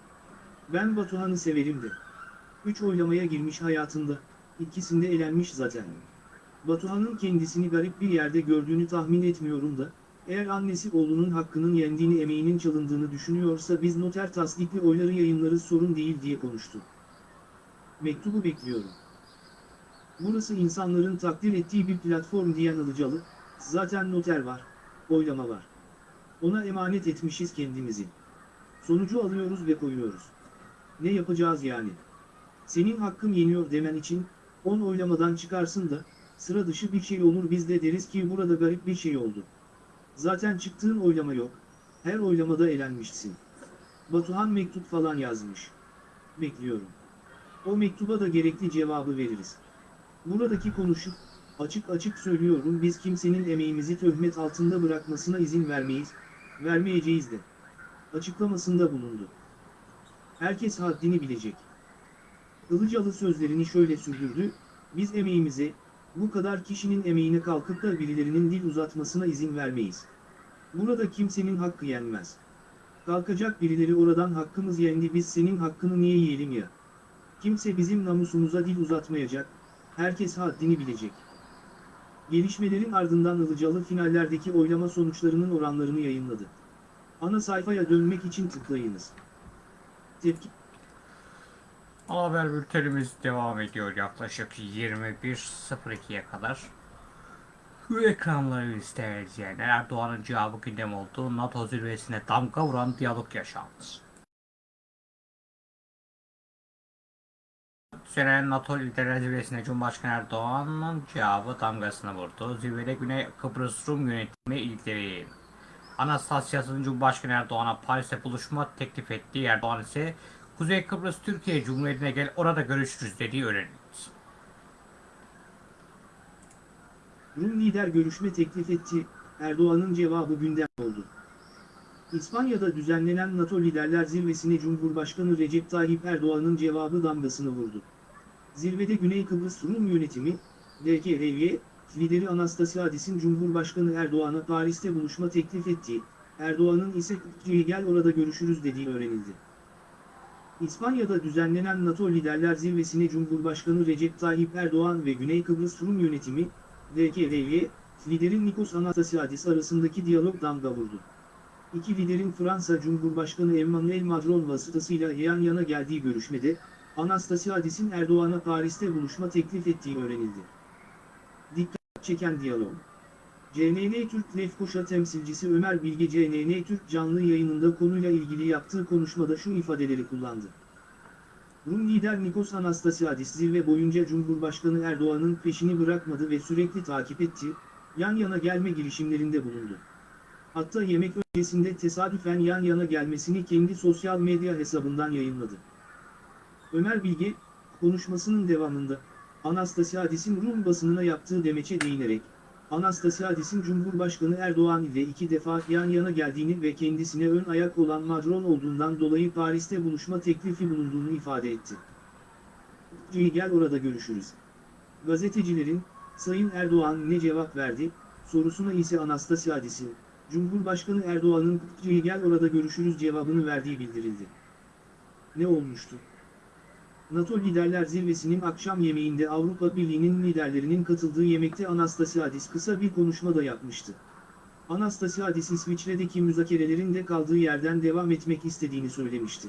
Ben Batuhan'ı severim de. 3 oylamaya girmiş hayatında, ikisinde elenmiş zaten. Batuhan'ın kendisini garip bir yerde gördüğünü tahmin etmiyorum da, eğer annesi oğlunun hakkının yendiğini emeğinin çalındığını düşünüyorsa biz noter tasdikli oyları yayınlarız sorun değil diye konuştu. Mektubu bekliyorum. Burası insanların takdir ettiği bir platform diyen Ilıcalı, zaten noter var, oylama var. Ona emanet etmişiz kendimizi. Sonucu alıyoruz ve koyuyoruz. Ne yapacağız yani? Senin hakkın yeniyor demen için, 10 oylamadan çıkarsın da, sıra dışı bir şey olur biz de deriz ki burada garip bir şey oldu. Zaten çıktığın oylama yok, her oylamada elenmişsin. Batuhan mektup falan yazmış. bekliyorum. O mektuba da gerekli cevabı veririz. Buradaki konuşup, açık açık söylüyorum biz kimsenin emeğimizi töhmet altında bırakmasına izin vermeyiz, vermeyeceğiz de. Açıklamasında bulundu. Herkes haddini bilecek. Ilıcalı sözlerini şöyle sürdürdü, biz emeğimize, bu kadar kişinin emeğine kalkıp da birilerinin dil uzatmasına izin vermeyiz. Burada kimsenin hakkı yenmez. Kalkacak birileri oradan hakkımız yendi biz senin hakkını niye yiyelim ya? Kimse bizim namusumuza dil uzatmayacak, herkes haddini bilecek. Gelişmelerin ardından Ilıcalı finallerdeki oylama sonuçlarının oranlarını yayınladı. Ana sayfaya dönmek için tıklayınız. Tepki Haber bültenimiz devam ediyor yaklaşık 21.02'ye kadar. Bu ekranları izleyen Erdoğan'ın cevabı gündem oldu. NATO zirvesine damga vuran diyalog yaşandı. Sene NATO liderler zirvesine Cumhurbaşkanı Erdoğan'ın cevabı damgasını vurdu. Zirvede Güney Kıbrıs Rum yönetimi ilgili Anastasias'ın Cumhurbaşkanı Erdoğan'a Paris'te buluşma teklif ettiği Erdoğan ise Kuzey Kıbrıs Türkiye Cumhuriyeti'ne gel orada görüşürüz dediği öğrenildi. Rum lider görüşme teklif etti, Erdoğan'ın cevabı gündem oldu. İspanya'da düzenlenen NATO Liderler Zirvesi'ne Cumhurbaşkanı Recep Tayyip Erdoğan'ın cevabı damgasını vurdu. Zirvede Güney Kıbrıs Rum Yönetimi, DKRY, lideri Anastasiadis'in Cumhurbaşkanı Erdoğan'a Paris'te buluşma teklif ettiği, Erdoğan'ın ise gel orada görüşürüz dediği öğrenildi. İspanya'da düzenlenen NATO Liderler Zirvesi'ne Cumhurbaşkanı Recep Tayyip Erdoğan ve Güney Kıbrıs Rum Yönetimi, DKRY, liderin Nikos Anastasiadis arasındaki diyalog damga vurdu. İki liderin Fransa Cumhurbaşkanı Emmanuel Macron vasıtasıyla yan yana geldiği görüşmede, Anastasiadis'in Erdoğan'a Paris'te buluşma teklif ettiği öğrenildi. Dikkat çeken diyalog. CNN Türk Lefkoşa temsilcisi Ömer Bilge CNN Türk canlı yayınında konuyla ilgili yaptığı konuşmada şu ifadeleri kullandı. Rum lider Nikos Anastasiadis zirve boyunca Cumhurbaşkanı Erdoğan'ın peşini bırakmadı ve sürekli takip etti, yan yana gelme girişimlerinde bulundu. Hatta yemek öncesinde tesadüfen yan yana gelmesini kendi sosyal medya hesabından yayınladı. Ömer Bilge, konuşmasının devamında, Anastasiadis'in Rum basınına yaptığı demeçe değinerek, Anastasiadis'in Cumhurbaşkanı Erdoğan ile iki defa yan yana geldiğini ve kendisine ön ayak olan Macron olduğundan dolayı Paris'te buluşma teklifi bulunduğunu ifade etti. gel orada görüşürüz. Gazetecilerin, Sayın Erdoğan ne cevap verdi, sorusuna ise Anastasiadis'in, Cumhurbaşkanı Erdoğan'ın gel orada görüşürüz cevabını verdiği bildirildi. Ne olmuştu? NATO Liderler Zirvesi'nin akşam yemeğinde Avrupa Birliği'nin liderlerinin katıldığı yemekte Anastasiadis kısa bir konuşma da yapmıştı. Anastasiadis İsviçre'deki müzakerelerin de kaldığı yerden devam etmek istediğini söylemişti.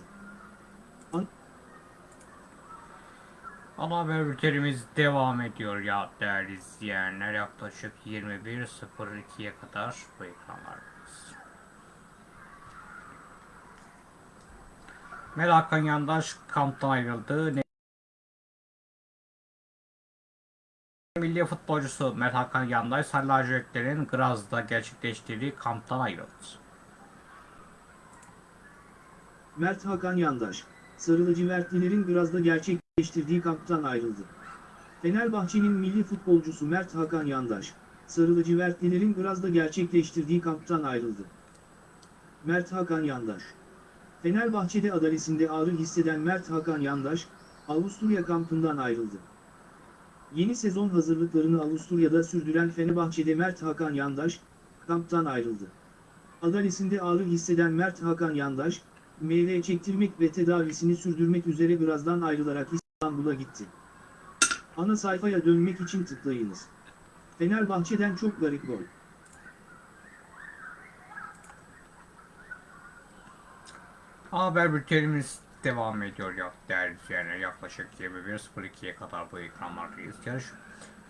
Ana haber bültenimiz devam ediyor ya değerli izleyenler. Yaklaşık 21.02'ye kadar bu ekranlardayız. Mel Hakan Yandaş kamptan ayrıldı. Ne- Milli futbolcusu Mert Hakan Yandaş Sarı Lacivertlerin Graz'da gerçekleştirdiği kamptan ayrıldı. Mert Hakan Yandaş, Sarı lacivertlilerin Graz'da gerçekleştirdiği kamptan ayrıldı. Fenerbahçe'nin milli futbolcusu Mert Hakan Yandaş, Sarı lacivertlilerin Graz'da gerçekleştirdiği kamptan ayrıldı. Mert Hakan Yandaş Fenerbahçe'de adalesinde ağrı hisseden Mert Hakan Yandaş, Avusturya kampından ayrıldı. Yeni sezon hazırlıklarını Avusturya'da sürdüren Fenerbahçe'de Mert Hakan Yandaş, kamptan ayrıldı. Adalesinde ağrı hisseden Mert Hakan Yandaş, meyve çektirmek ve tedavisini sürdürmek üzere birazdan ayrılarak İstanbul'a gitti. Ana sayfaya dönmek için tıklayınız. Fenerbahçe'den çok garip gol. Haber bültenimiz devam ediyor ya değerli izleyenler. Yaklaşık 21.02'ye kadar bu ekranlardayız. Yarış,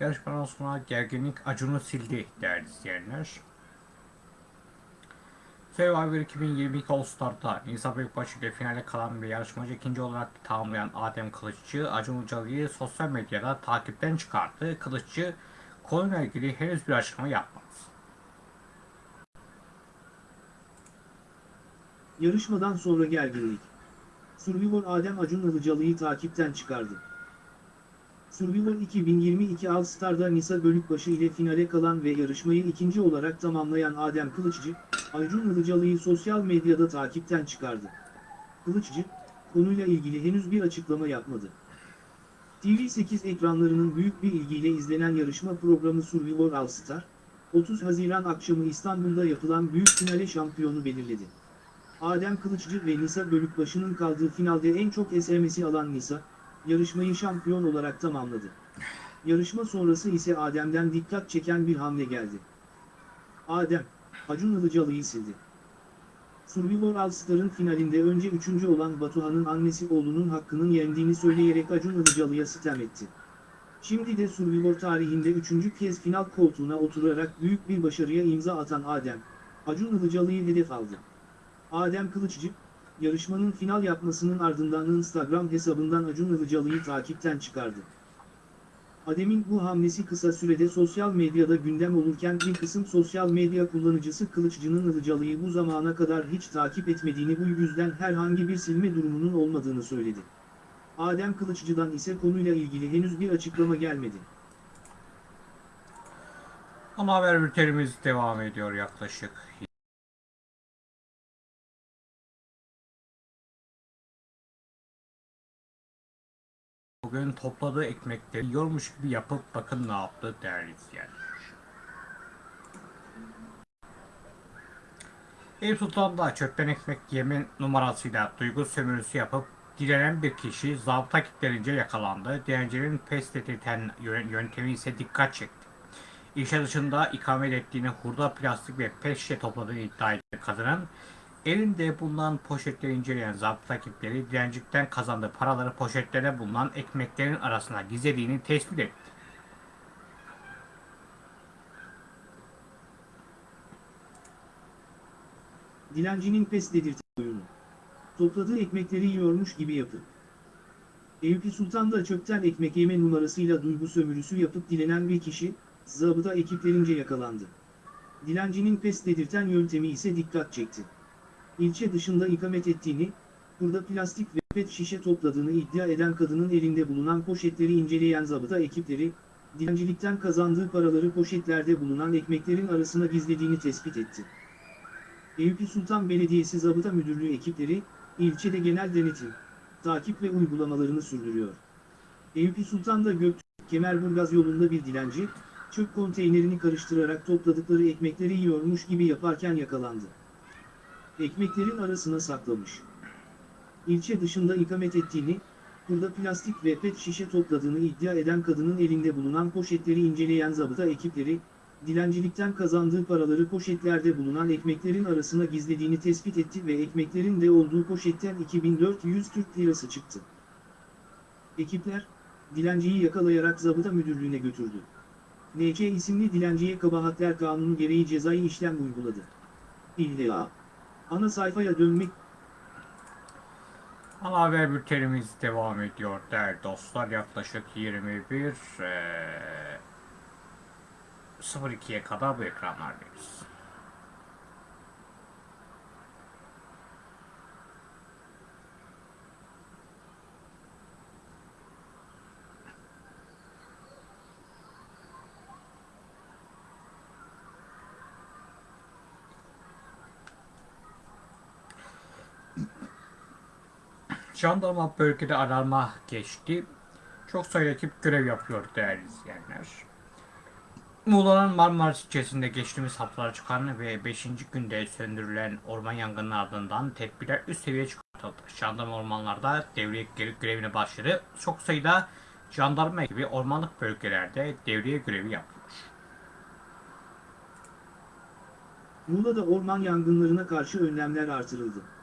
yarışmadan sonra gerginlik acını sildi değerli izleyenler. Survivor 2022 All Star'da Nisa Büyükbaşı ile finale kalan bir yarışmacı ikinci olarak tamamlayan Adem Kılıççı, Acun Ilıcalı'yı sosyal medyada takipten çıkarttı. Kılıççı konuyla ilgili henüz bir açıklama yapmadı. Yarışmadan sonra gerginlik. Survivor Adem Acun Ilıcalı'yı takipten çıkardı. Survivor 2022 All Star'da Nisa Bölükbaşı ile finale kalan ve yarışmayı ikinci olarak tamamlayan Adem Kılıçcı, Acun Ilıcalı'yı sosyal medyada takipten çıkardı. Kılıçcı, konuyla ilgili henüz bir açıklama yapmadı. TV8 ekranlarının büyük bir ilgiyle izlenen yarışma programı Survivor All Star, 30 Haziran akşamı İstanbul'da yapılan büyük finale şampiyonu belirledi. Adem Kılıçcı ve Nisa Bölükbaşı'nın kaldığı finalde en çok SMS'i alan Nisa, yarışmayı şampiyon olarak tamamladı. Yarışma sonrası ise Adem'den dikkat çeken bir hamle geldi. Adem, Acun Ilıcalı'yı sildi. Survivor All Star'ın finalinde önce üçüncü olan Batuhan'ın annesi oğlunun hakkının yendiğini söyleyerek Acun Ilıcalı'ya sitem etti. Şimdi de Survivor tarihinde üçüncü kez final koltuğuna oturarak büyük bir başarıya imza atan Adem, Acun Ilıcalı'yı hedef aldı. Adem Kılıçcı, yarışmanın final yapmasının ardından Instagram hesabından Acun Ilıcalı'yı takipten çıkardı. Adem'in bu hamlesi kısa sürede sosyal medyada gündem olurken bir kısım sosyal medya kullanıcısı Kılıçcı'nın Ilıcalı'yı bu zamana kadar hiç takip etmediğini bu yüzden herhangi bir silme durumunun olmadığını söyledi. Adem Kılıçcı'dan ise konuyla ilgili henüz bir açıklama gelmedi. Ana haber bültenimiz devam ediyor yaklaşık. Bugün topladığı ekmekleri yiyormuş gibi yapıp bakın ne yaptı değerli izleyenler. Eyüp Sultan'da çöpten ekmek yeme numarasıyla duygu sömürüsü yapıp direnen bir kişi zabıta kitlerince yakalandı. Dilencinin pes dedirten yö- yöntemi ise dikkat çekti. İşe dışında ikamet ettiğini hurda plastik ve pet şişe topladığını iddia eden kadının elinde bulunan poşetleri inceleyen zabıta ekipleri dilencikten kazandığı paraları poşetlere bulunan ekmeklerin arasına gizlediğini tespit etti. Dilencinin pes dedirten oyunu. Topladığı ekmekleri yiyormuş gibi yapıp. Eyüp Sultan'da çöpten ekmek yeme numarasıyla duygu sömürüsü yapıp dilenen bir kişi, zabıta ekiplerince yakalandı. Dilencinin pes dedirten yöntemi ise dikkat çekti. İlçe dışında ikamet ettiğini, burada plastik ve pet şişe topladığını iddia eden kadının elinde bulunan poşetleri inceleyen zabıta ekipleri, dilencilikten kazandığı paraları poşetlerde bulunan ekmeklerin arasına gizlediğini tespit etti. Eyüp Sultan Belediyesi Zabıta Müdürlüğü ekipleri, ilçede genel denetim, takip ve uygulamalarını sürdürüyor. Eyüp Sultan'da Göktürk Kemerburgaz yolunda bir dilenci, çöp konteynerini karıştırarak topladıkları ekmekleri yiyormuş gibi yaparken yakalandı. Ekmeklerin arasına saklamış. İlçe dışında ikamet ettiğini, burada plastik ve pet şişe topladığını iddia eden kadının elinde bulunan poşetleri inceleyen zabıta ekipleri, dilencilikten kazandığı paraları poşetlerde bulunan ekmeklerin arasına gizlediğini tespit etti ve ekmeklerin de olduğu poşetten 2400 Türk lirası çıktı. Ekipler, dilenciyi yakalayarak zabıta müdürlüğüne götürdü. NC isimli dilenciye kabahatler kanunu gereği cezai işlem uyguladı. İlla. Ana sayfaya dönmek Ana haber bültenimiz devam ediyor değerli dostlar. Yaklaşık 21 eee 02'ye kadar bu ekranlardayız. Jandarma bölgede alarma geçti. Çok sayıda ekip görev yapıyor değerli izleyenler. Muğla'nın Marmaris ilçesinde geçtiğimiz haftalar çıkan ve 5. günde söndürülen orman yangının ardından tedbirler üst seviye çıkartıldı. Jandarma ormanlarda devriye gö- görevine başladı. Çok sayıda jandarma ekibi ormanlık bölgelerde devriye görevi yapıyor. Muğla'da orman yangınlarına karşı önlemler artırıldı.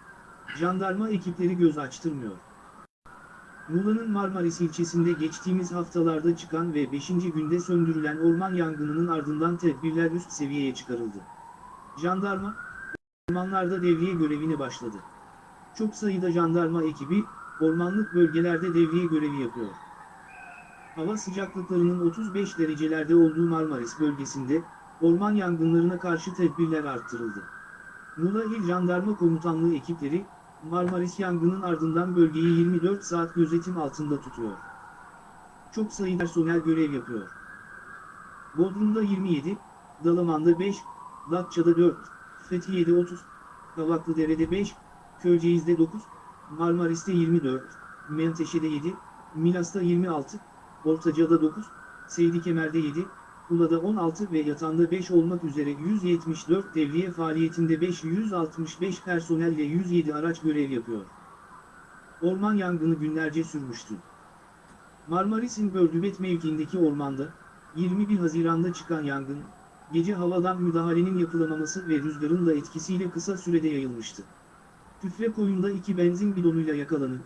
Jandarma ekipleri göz açtırmıyor. Muğla'nın Marmaris ilçesinde geçtiğimiz haftalarda çıkan ve 5. günde söndürülen orman yangınının ardından tedbirler üst seviyeye çıkarıldı. Jandarma, ormanlarda devriye görevine başladı. Çok sayıda jandarma ekibi, ormanlık bölgelerde devriye görevi yapıyor. Hava sıcaklıklarının 35 derecelerde olduğu Marmaris bölgesinde, orman yangınlarına karşı tedbirler arttırıldı. Muğla İl Jandarma Komutanlığı ekipleri, Marmaris yangının ardından bölgeyi 24 saat gözetim altında tutuyor. Çok sayıda personel görev yapıyor. Bodrum'da 27, Dalaman'da 5, Datça'da 4, Fethiye'de 30, Kavaklıdere'de 5, Köyceğiz'de 9, Marmaris'te 24, Menteşe'de 7, Milas'ta 26, Ortaca'da 9, Seydikemer'de 7, Ula'da 16 ve Yatan'da 5 olmak üzere 174 devriye faaliyetinde 565 personelle 107 araç görev yapıyor. Orman yangını günlerce sürmüştü. Marmaris'in Bördübet mevkiindeki ormanda, 21 Haziran'da çıkan yangın, gece havadan müdahalenin yapılamaması ve rüzgarın da etkisiyle kısa sürede yayılmıştı. Küfre koyunda iki benzin bidonuyla yakalanıp,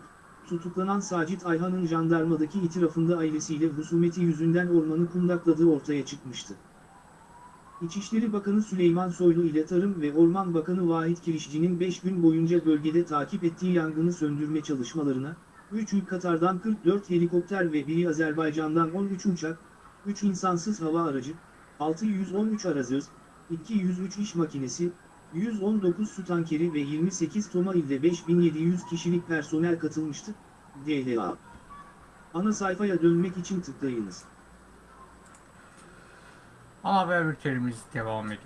tutuklanan Sacit Ayhan'ın jandarmadaki itirafında ailesiyle husumeti yüzünden ormanı kundakladığı ortaya çıkmıştı. İçişleri Bakanı Süleyman Soylu ile Tarım ve Orman Bakanı Vahit Kirişçi'nin 5 gün boyunca bölgede takip ettiği yangını söndürme çalışmalarına, 3'ü Katar'dan 44 helikopter ve biri Azerbaycan'dan 13 uçak, 3 insansız hava aracı, 613 arazöz, 203 iş makinesi, 119 su tankeri ve 28 toma ile 5700 kişilik personel katılmıştı, DLA. Ana sayfaya dönmek için tıklayınız. Ana haber bültenimiz devam ediyor.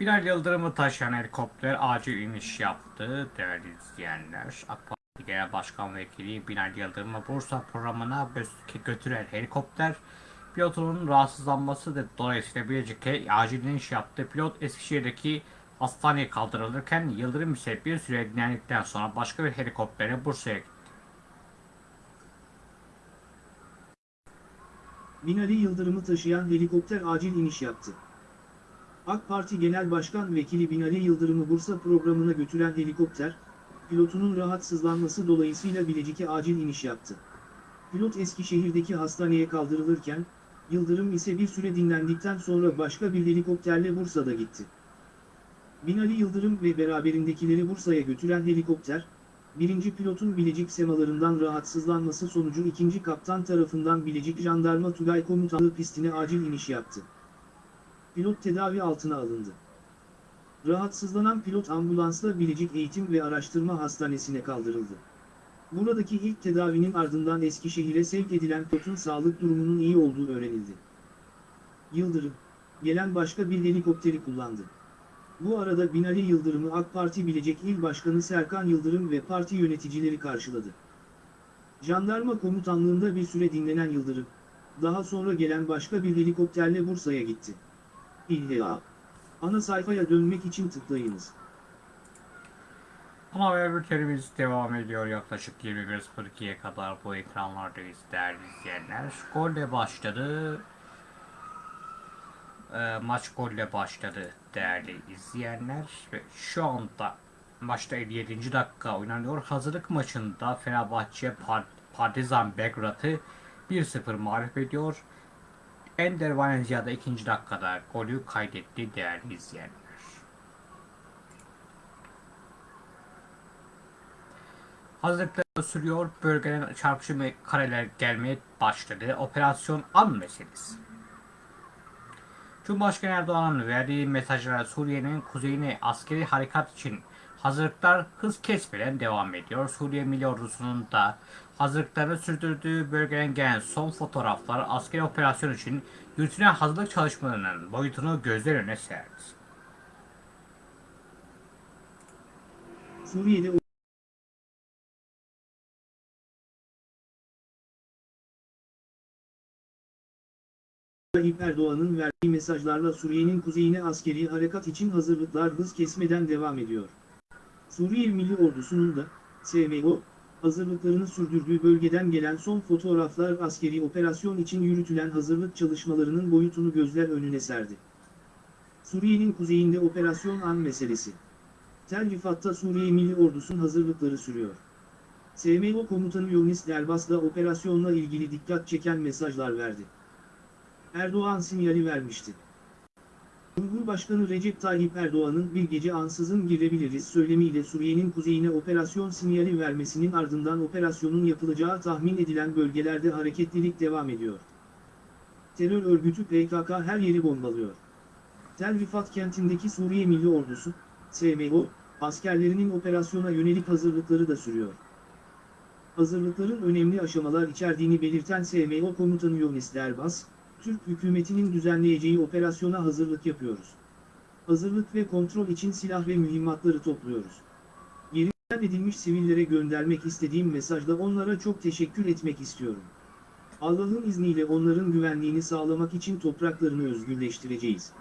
Binali Yıldırım'ı taşıyan helikopter acil iniş yaptı değerli izleyenler. AK Genel Başkan Vekili Binali Yıldırım'ı Bursa programına gö- götüren helikopter pilotunun rahatsızlanması da dolayısıyla Bilecik'e acil iniş yaptı. Pilot Eskişehir'deki hastaneye kaldırılırken Yıldırım ise bir süre dinlendikten sonra başka bir helikoptere Bursa'ya gitti. Binali Yıldırım'ı taşıyan helikopter acil iniş yaptı. AK Parti Genel Başkan Vekili Binali Yıldırım'ı Bursa programına götüren helikopter, pilotunun rahatsızlanması dolayısıyla Bilecik'e acil iniş yaptı. Pilot Eskişehir'deki hastaneye kaldırılırken, Yıldırım ise bir süre dinlendikten sonra başka bir helikopterle Bursa'da gitti. Binali Yıldırım ve beraberindekileri Bursa'ya götüren helikopter, birinci pilotun Bilecik semalarından rahatsızlanması sonucu ikinci kaptan tarafından Bilecik Jandarma Tugay Komutanlığı pistine acil iniş yaptı. Pilot tedavi altına alındı. Rahatsızlanan pilot ambulansla Bilecik Eğitim ve Araştırma Hastanesi'ne kaldırıldı. Buradaki ilk tedavinin ardından Eskişehir'e sevk edilen pilotun sağlık durumunun iyi olduğu öğrenildi. Yıldırım, gelen başka bir helikopteri kullandı. Bu arada Binali Yıldırım'ı AK Parti Bilecik İl Başkanı Serkan Yıldırım ve parti yöneticileri karşıladı. Jandarma komutanlığında bir süre dinlenen Yıldırım, daha sonra gelen başka bir helikopterle Bursa'ya gitti. İlla. Ana sayfaya dönmek için tıklayınız. Ana haber bültenimiz devam ediyor yaklaşık 21.02'ye kadar bu ekranlardayız değerli izleyenler. Golle başladı. Ee, maç golle başladı değerli izleyenler. Ve şu anda maçta 57. dakika oynanıyor. Hazırlık maçında Fenerbahçe Par- Partizan Belgrad'ı 1-0 mağlup ediyor. Ender Valencia da ikinci dakikada golü kaydetti değerli izleyenler. Hazırlıklar sürüyor. Bölgeden çarpıcı kareler gelmeye başladı. Operasyon an meselesi. Cumhurbaşkanı Erdoğan'ın verdiği mesajlara Suriye'nin kuzeyine askeri harekat için hazırlıklar hız kesmeden devam ediyor. Suriye Milli Ordusu'nun da hazırlıklarını sürdürdüğü bölgeden gelen son fotoğraflar askeri operasyon için yürütülen hazırlık çalışmalarının boyutunu gözler önüne serdi. Suriye'de Tayyip Erdoğan'ın verdiği mesajlarla Suriye'nin kuzeyine askeri harekat için hazırlıklar hız kesmeden devam ediyor. Suriye Milli Ordusu'nun da, SMO, hazırlıklarını sürdürdüğü bölgeden gelen son fotoğraflar askeri operasyon için yürütülen hazırlık çalışmalarının boyutunu gözler önüne serdi. Suriye'nin kuzeyinde operasyon an meselesi. Tel Rifat'ta Suriye Milli Ordusu'nun hazırlıkları sürüyor. SMO komutanı Yonis Derbas da operasyonla ilgili dikkat çeken mesajlar verdi. Erdoğan sinyali vermişti. Cumhurbaşkanı Recep Tayyip Erdoğan'ın bir gece ansızın girebiliriz söylemiyle Suriye'nin kuzeyine operasyon sinyali vermesinin ardından operasyonun yapılacağı tahmin edilen bölgelerde hareketlilik devam ediyor. terör örgütü PKK her yeri bombalıyor. Tel Rifat kentindeki Suriye Milli Ordusu, SMO, askerlerinin operasyona yönelik hazırlıkları da sürüyor. Hazırlıkların önemli aşamalar içerdiğini belirten SMO komutanı Yonis Derbas, Türk hükümetinin düzenleyeceği operasyona hazırlık yapıyoruz. Hazırlık ve kontrol için silah ve mühimmatları topluyoruz. Yerinden edilmiş sivillere göndermek istediğim mesajda onlara çok teşekkür etmek istiyorum. Allah'ın izniyle onların güvenliğini sağlamak için topraklarını özgürleştireceğiz.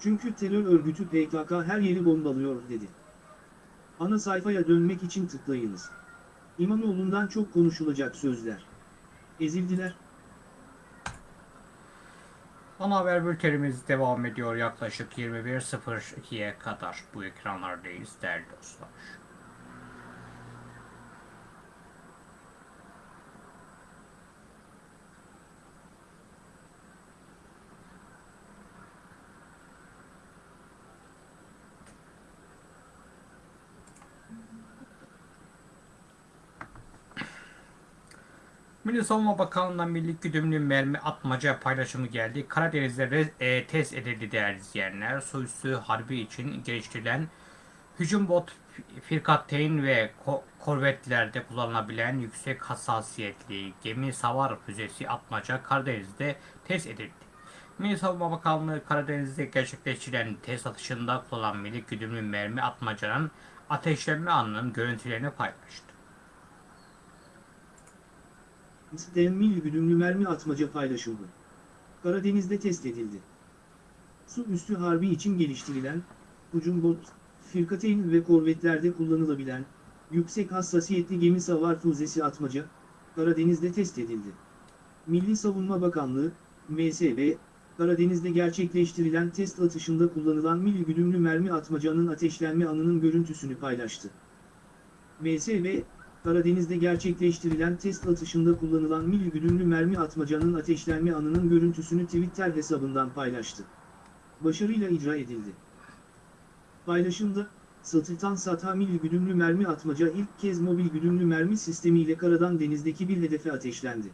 Çünkü terör örgütü PKK her yeri bombalıyor dedi. Ana sayfaya dönmek için tıklayınız. İmamoğlu'ndan çok konuşulacak sözler. Ezildiler. Ana haber bültenimiz devam ediyor yaklaşık 21.02'ye kadar bu ekranlardayız değerli dostlar. Milli Savunma Bakanlığı'ndan milli güdümlü mermi atmaca paylaşımı geldi. Karadeniz'de e, test edildi değerli izleyenler. Su üstü harbi için geliştirilen hücum bot firkateyn ve ko- korvetlerde kullanılabilen yüksek hassasiyetli gemi savar füzesi atmaca Karadeniz'de test edildi. Milli Savunma Bakanlığı Karadeniz'de gerçekleştirilen test atışında kullanılan milli güdümlü mermi atmacanın ateşlenme anının görüntülerini paylaştı. Temmil güdümlü mermi atmaca paylaşıldı. Karadeniz'de test edildi. Su üstü harbi için geliştirilen, hücum bot, firkateyn ve korvetlerde kullanılabilen, yüksek hassasiyetli gemi savar füzesi atmaca, Karadeniz'de test edildi. Milli Savunma Bakanlığı, MSB, Karadeniz'de gerçekleştirilen test atışında kullanılan milli güdümlü mermi atmacanın ateşlenme anının görüntüsünü paylaştı. MSB, Karadeniz'de gerçekleştirilen test atışında kullanılan milli güdümlü mermi atmacanın ateşlenme anının görüntüsünü Twitter hesabından paylaştı. Başarıyla icra edildi. Paylaşımda, Satırtan Satha milli güdümlü mermi atmaca ilk kez mobil güdümlü mermi sistemiyle karadan denizdeki bir hedefe ateşlendi.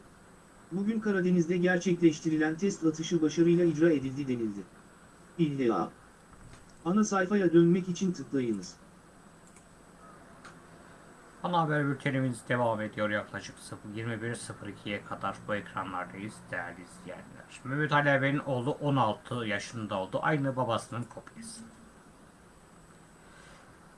Bugün Karadeniz'de gerçekleştirilen test atışı başarıyla icra edildi denildi. İlla. Ana sayfaya dönmek için tıklayınız. Ana haber bültenimiz devam ediyor yaklaşık 21.02'ye kadar bu ekranlardayız değerli izleyenler. Mehmet Ali Erbil'in oğlu 16 yaşında oldu. Aynı babasının kopyası.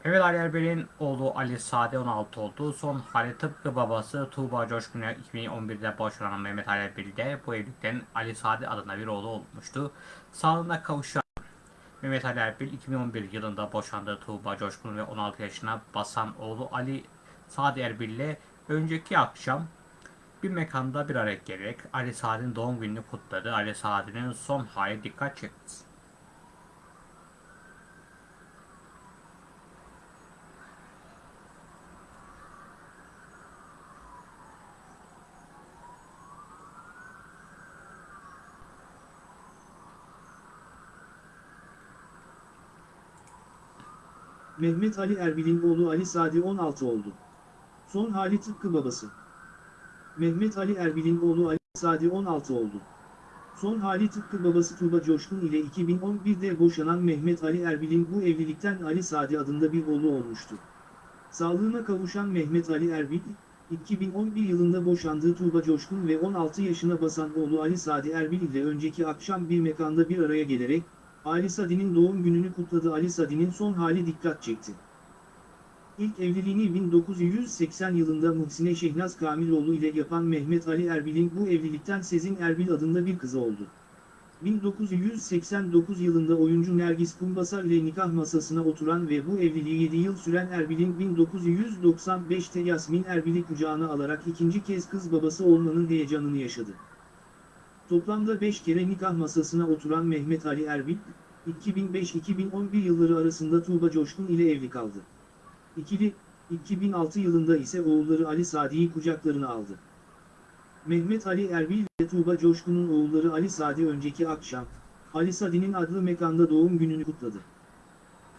Mehmet Ali Erbil'in oğlu Ali Sade 16 oldu. Son hali tıpkı babası Tuğba Coşkun'a 2011'de boşanan Mehmet Ali Erbil de bu evlilikten Ali Sade adına bir oğlu olmuştu. Sağlığına kavuşan Mehmet Ali Erbil 2011 yılında boşandığı Tuğba Coşkun ve 16 yaşına basan oğlu Ali Sadi Erbil ile önceki akşam bir mekanda bir araya gelerek Ali Sadi'nin doğum gününü kutladı. Ali Sadi'nin son hali dikkat çekti. Mehmet Ali Erbil'in oğlu Ali Sadi 16 oldu. Son hali tıpkı babası. Mehmet Ali Erbil'in oğlu Ali Sadi 16 oldu. Son hali tıpkı babası Tuğba Coşkun ile 2011'de boşanan Mehmet Ali Erbil'in bu evlilikten Ali Sadi adında bir oğlu olmuştu. Sağlığına kavuşan Mehmet Ali Erbil, 2011 yılında boşandığı Tuğba Coşkun ve 16 yaşına basan oğlu Ali Sadi Erbil ile önceki akşam bir mekanda bir araya gelerek, Ali Sadi'nin doğum gününü kutladı. Ali Sadi'nin son hali dikkat çekti. İlk evliliğini 1980 yılında Muhsine Şehnaz Kamiloğlu ile yapan Mehmet Ali Erbil'in bu evlilikten Sezin Erbil adında bir kızı oldu. 1989 yılında oyuncu Nergis Kumbasar ile nikah masasına oturan ve bu evliliği 7 yıl süren Erbil'in 1995'te Yasmin Erbil'i kucağına alarak ikinci kez kız babası olmanın heyecanını yaşadı. Toplamda 5 kere nikah masasına oturan Mehmet Ali Erbil, 2005-2011 yılları arasında Tuğba Coşkun ile evli kaldı. İkili, 2006 yılında ise oğulları Ali Sadi'yi kucaklarına aldı. Mehmet Ali Erbil ve Tuğba Coşkun'un oğulları Ali Sadi önceki akşam, Ali Sadi'nin adlı mekanda doğum gününü kutladı.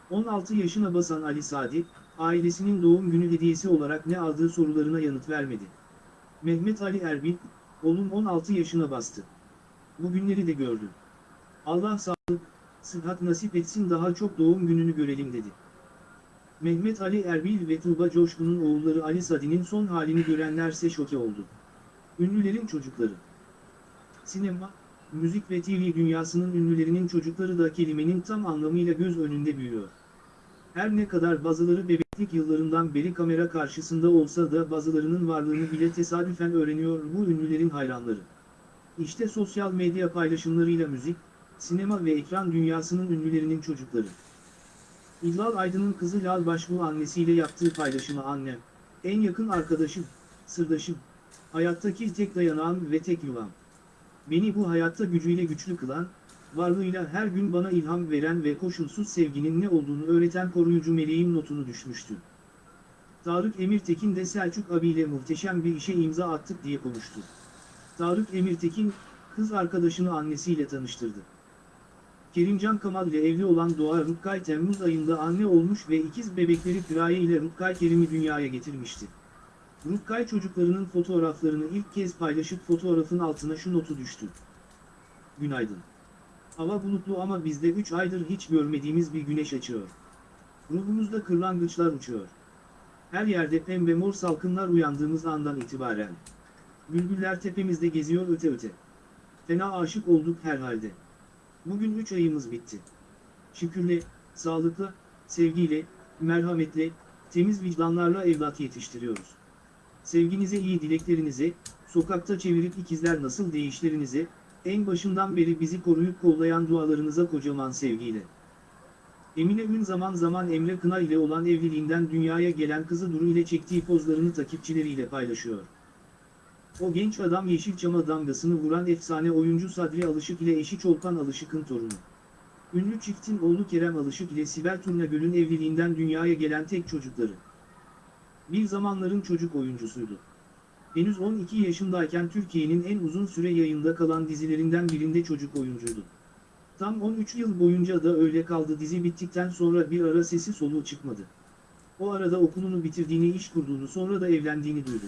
16 yaşına basan Ali Sadi, ailesinin doğum günü hediyesi olarak ne aldığı sorularına yanıt vermedi. Mehmet Ali Erbil, oğlum 16 yaşına bastı. bugünleri de gördüm. Allah sağlık, sıhhat nasip etsin daha çok doğum gününü görelim dedi. Mehmet Ali Erbil ve Tuğba Coşkun'un oğulları Ali Sadi'nin son halini görenlerse şoke oldu. Ünlülerin çocukları. Sinema, müzik ve TV dünyasının ünlülerinin çocukları da kelimenin tam anlamıyla göz önünde büyüyor. Her ne kadar bazıları bebeklik yıllarından beri kamera karşısında olsa da bazılarının varlığını bile tesadüfen öğreniyor bu ünlülerin hayranları. İşte sosyal medya paylaşımlarıyla müzik, sinema ve ekran dünyasının ünlülerinin çocukları. İllal Aydın'ın kızı Lal Başbuğ annesiyle yaptığı paylaşımı annem, en yakın arkadaşım, sırdaşım, hayattaki tek dayanağım ve tek yuvam. Beni bu hayatta gücüyle güçlü kılan, varlığıyla her gün bana ilham veren ve koşulsuz sevginin ne olduğunu öğreten koruyucu meleğim notunu düşmüştü. Tarık Emirtekin de Selçuk abiyle muhteşem bir işe imza attık diye konuştu. Tarık Emirtekin, kız arkadaşını annesiyle tanıştırdı. Kerimcan Kamal ile evli olan Doğa Rutkay Temmuz ayında anne olmuş ve ikiz bebekleri Piraye ile Rutkay Kerim'i dünyaya getirmişti. Rutkay çocuklarının fotoğraflarını ilk kez paylaşıp fotoğrafın altına şu notu düştü. Günaydın. Hava bulutlu ama bizde 3 aydır hiç görmediğimiz bir güneş açıyor. Ruhumuzda kırlangıçlar uçuyor. Her yerde pembe mor salkımlar uyandığımız andan itibaren. Bülbüller tepemizde geziyor öte öte. Fena aşık olduk herhalde. Bugün 3 ayımız bitti. Şükürle, sağlıkla, sevgiyle, merhametle, temiz vicdanlarla evlat yetiştiriyoruz. Sevginize iyi dileklerinize, sokakta çevirip ikizler nasıl değişlerinize, en başından beri bizi koruyup kollayan dualarınıza kocaman sevgiyle. Emine Ün zaman zaman Emre Kına ile olan evliliğinden dünyaya gelen kızı Duru ile çektiği pozlarını takipçileriyle paylaşıyor. O genç adam Yeşilçam'a damgasını vuran efsane oyuncu Sadri Alışık ile eşi Çolpan Alışık'ın torunu. Ünlü çiftin oğlu Kerem Alışık ile Sibel Turnagöl'ün evliliğinden dünyaya gelen tek çocukları. Bir zamanların çocuk oyuncusuydu. Henüz 12 yaşındayken Türkiye'nin en uzun süre yayında kalan dizilerinden birinde çocuk oyuncuydu. Tam 13 yıl boyunca da öyle kaldı dizi bittikten sonra bir ara sesi soluğu çıkmadı. O arada okulunu bitirdiğini iş kurduğunu sonra da evlendiğini duydu.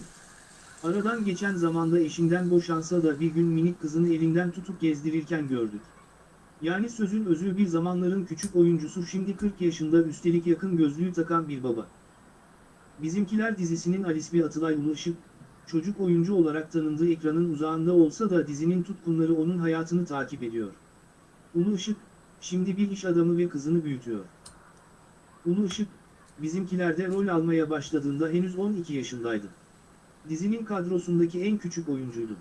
Aradan geçen zamanda eşinden boşansa da bir gün minik kızını elinden tutup gezdirirken gördük. Yani sözün özü bir zamanların küçük oyuncusu şimdi 40 yaşında üstelik yakın gözlüğü takan bir baba. Bizimkiler dizisinin Alisbi Atılay Ulu Işık, çocuk oyuncu olarak tanındığı ekranın uzağında olsa da dizinin tutkunları onun hayatını takip ediyor. Ulu Işık, şimdi bir iş adamı ve kızını büyütüyor. Ulu Işık, bizimkilerde rol almaya başladığında henüz 12 yaşındaydı. Dizinin kadrosundaki en küçük oyuncuydu.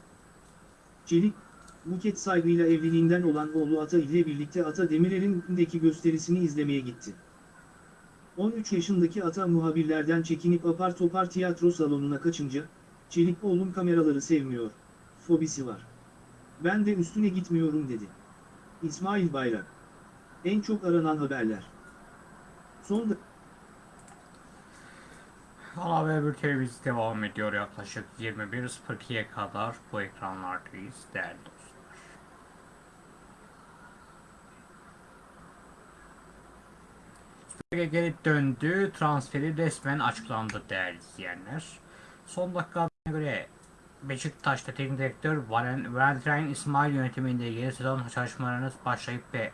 Çelik, Buket saygıyla evliliğinden olan oğlu Ata ile birlikte Ata Demirer'in gösterisini izlemeye gitti. 13 yaşındaki Ata muhabirlerden çekinip apar topar tiyatro salonuna kaçınca, Çelik oğlum kameraları sevmiyor, fobisi var. Ben de üstüne gitmiyorum dedi. İsmail Bayrak. En çok aranan haberler. Son Ana haber bültenimiz devam ediyor yaklaşık 21.02'ye kadar bu ekranlardayız değerli dostlar. Süper Lig geri döndü. Transferi resmen açıklandı değerli izleyenler. Son dakika göre Beşiktaş'ta teknik direktör Valen- Valentin İsmail yönetiminde yeni sezon çalışmalarınız başlayıp ve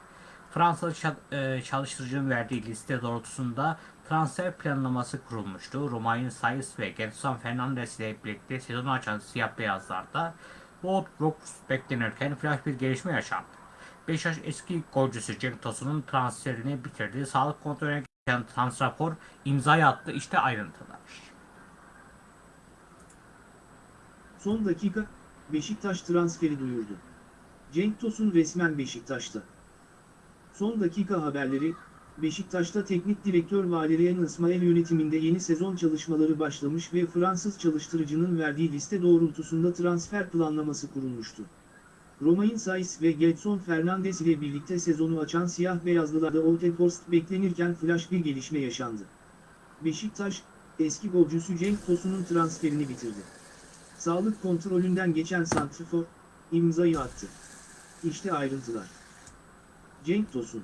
Fransalı e, çalıştırıcının verdiği liste doğrultusunda transfer planlaması kurulmuştu. Romain Saiz ve Gedson Fernandes ile birlikte sezonu açan siyah beyazlarda Brooks beklenirken flash bir gelişme yaşandı. Beşiktaş eski golcüsü Cenk Tosun'un transferini bitirdi. Sağlık kontrolüne geçen Transrapor imzayı attı. İşte ayrıntılar. Son dakika, Beşiktaş transferi duyurdu. Cenk Tosun resmen Beşiktaş'ta. Son dakika haberleri, Beşiktaş'ta teknik direktör Valerian İsmail yönetiminde yeni sezon çalışmaları başlamış ve Fransız çalıştırıcının verdiği liste doğrultusunda transfer planlaması kurulmuştu. Romain Saiz ve Gedson Fernandes ile birlikte sezonu açan siyah beyazlılarda Trafford beklenirken flash bir gelişme yaşandı. Beşiktaş, eski golcüsü Cenk Tosun'un transferini bitirdi. Sağlık kontrolünden geçen santrifor, imzayı attı. İşte ayrıntılar. Cenk Tosun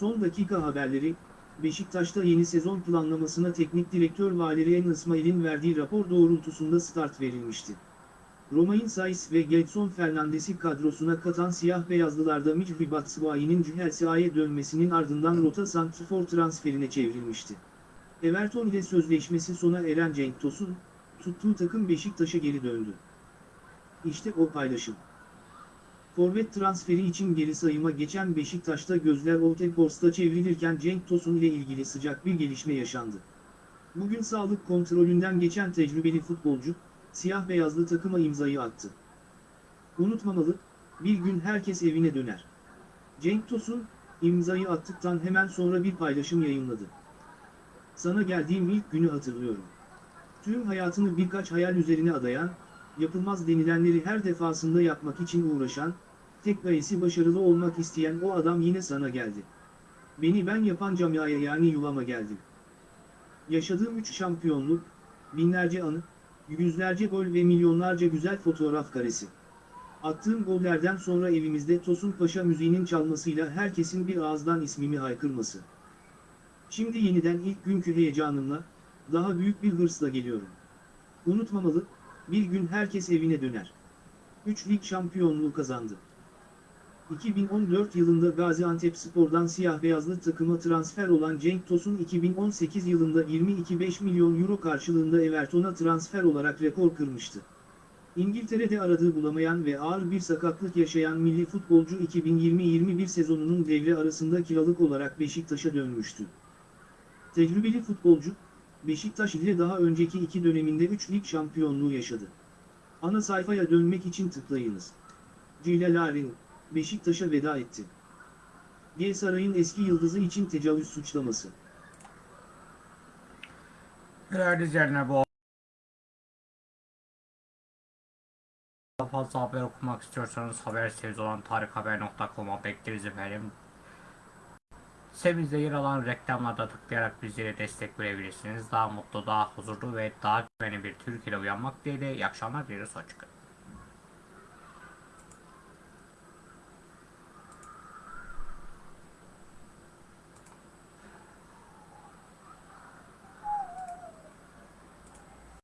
Son dakika haberleri, Beşiktaş'ta yeni sezon planlamasına teknik direktör Valerian İsmail'in verdiği rapor doğrultusunda start verilmişti. Romain Saiz ve Gedson Fernandes'i kadrosuna katan siyah beyazlılarda Michy Batshuayi'nin Chelsea'ye dönmesinin ardından rota santrfor transferine çevrilmişti. Everton ile sözleşmesi sona eren Cenk Tosun, tuttuğu takım Beşiktaş'a geri döndü. İşte o paylaşım. Forvet transferi için geri sayıma geçen Beşiktaş'ta gözler Trafford'da çevrilirken Cenk Tosun ile ilgili sıcak bir gelişme yaşandı. Bugün sağlık kontrolünden geçen tecrübeli futbolcu, siyah beyazlı takıma imzayı attı. Unutmamalı, bir gün herkes evine döner. Cenk Tosun, imzayı attıktan hemen sonra bir paylaşım yayınladı. Sana geldiğim ilk günü hatırlıyorum. Tüm hayatını birkaç hayal üzerine adayan, yapılmaz denilenleri her defasında yapmak için uğraşan, tek gayesi başarılı olmak isteyen o adam yine sana geldi. Beni ben yapan camiaya yani yuvama geldim. Yaşadığım üç şampiyonluk, binlerce anı, yüzlerce gol ve milyonlarca güzel fotoğraf karesi. Attığım gollerden sonra evimizde Tosun Paşa müziğinin çalmasıyla herkesin bir ağızdan ismimi haykırması. Şimdi yeniden ilk günkü heyecanımla, daha büyük bir hırsla geliyorum. Unutmamalı, bir gün herkes evine döner. 3 lig şampiyonluğu kazandı. 2014 yılında Gaziantep Spor'dan siyah beyazlı takıma transfer olan Cenk Tosun 2018 yılında 22,5 milyon euro karşılığında Everton'a transfer olarak rekor kırmıştı. İngiltere'de aradığı bulamayan ve ağır bir sakatlık yaşayan milli futbolcu 2020-21 sezonunun devre arasında kiralık olarak Beşiktaş'a dönmüştü. Tecrübeli futbolcu, Beşiktaş ile daha önceki iki döneminde 3 lig şampiyonluğu yaşadı. Ana sayfaya dönmek için tıklayınız. Cilaların, Beşiktaş'a veda etti. G Saray'ın eski yıldızı için tecavüz suçlaması. Değerli izleyenler bu daha fazla haber okumak istiyorsanız haber sitemiz olan tarikhaber.com'a bekleriz efendim. Sitemizde yer alan reklamlarda tıklayarak bizlere destek verebilirsiniz. Daha mutlu, daha huzurlu ve daha güvenli bir Türkiye'de uyanmak dileğiyle iyi akşamlar dileriz. Hoşçakalın.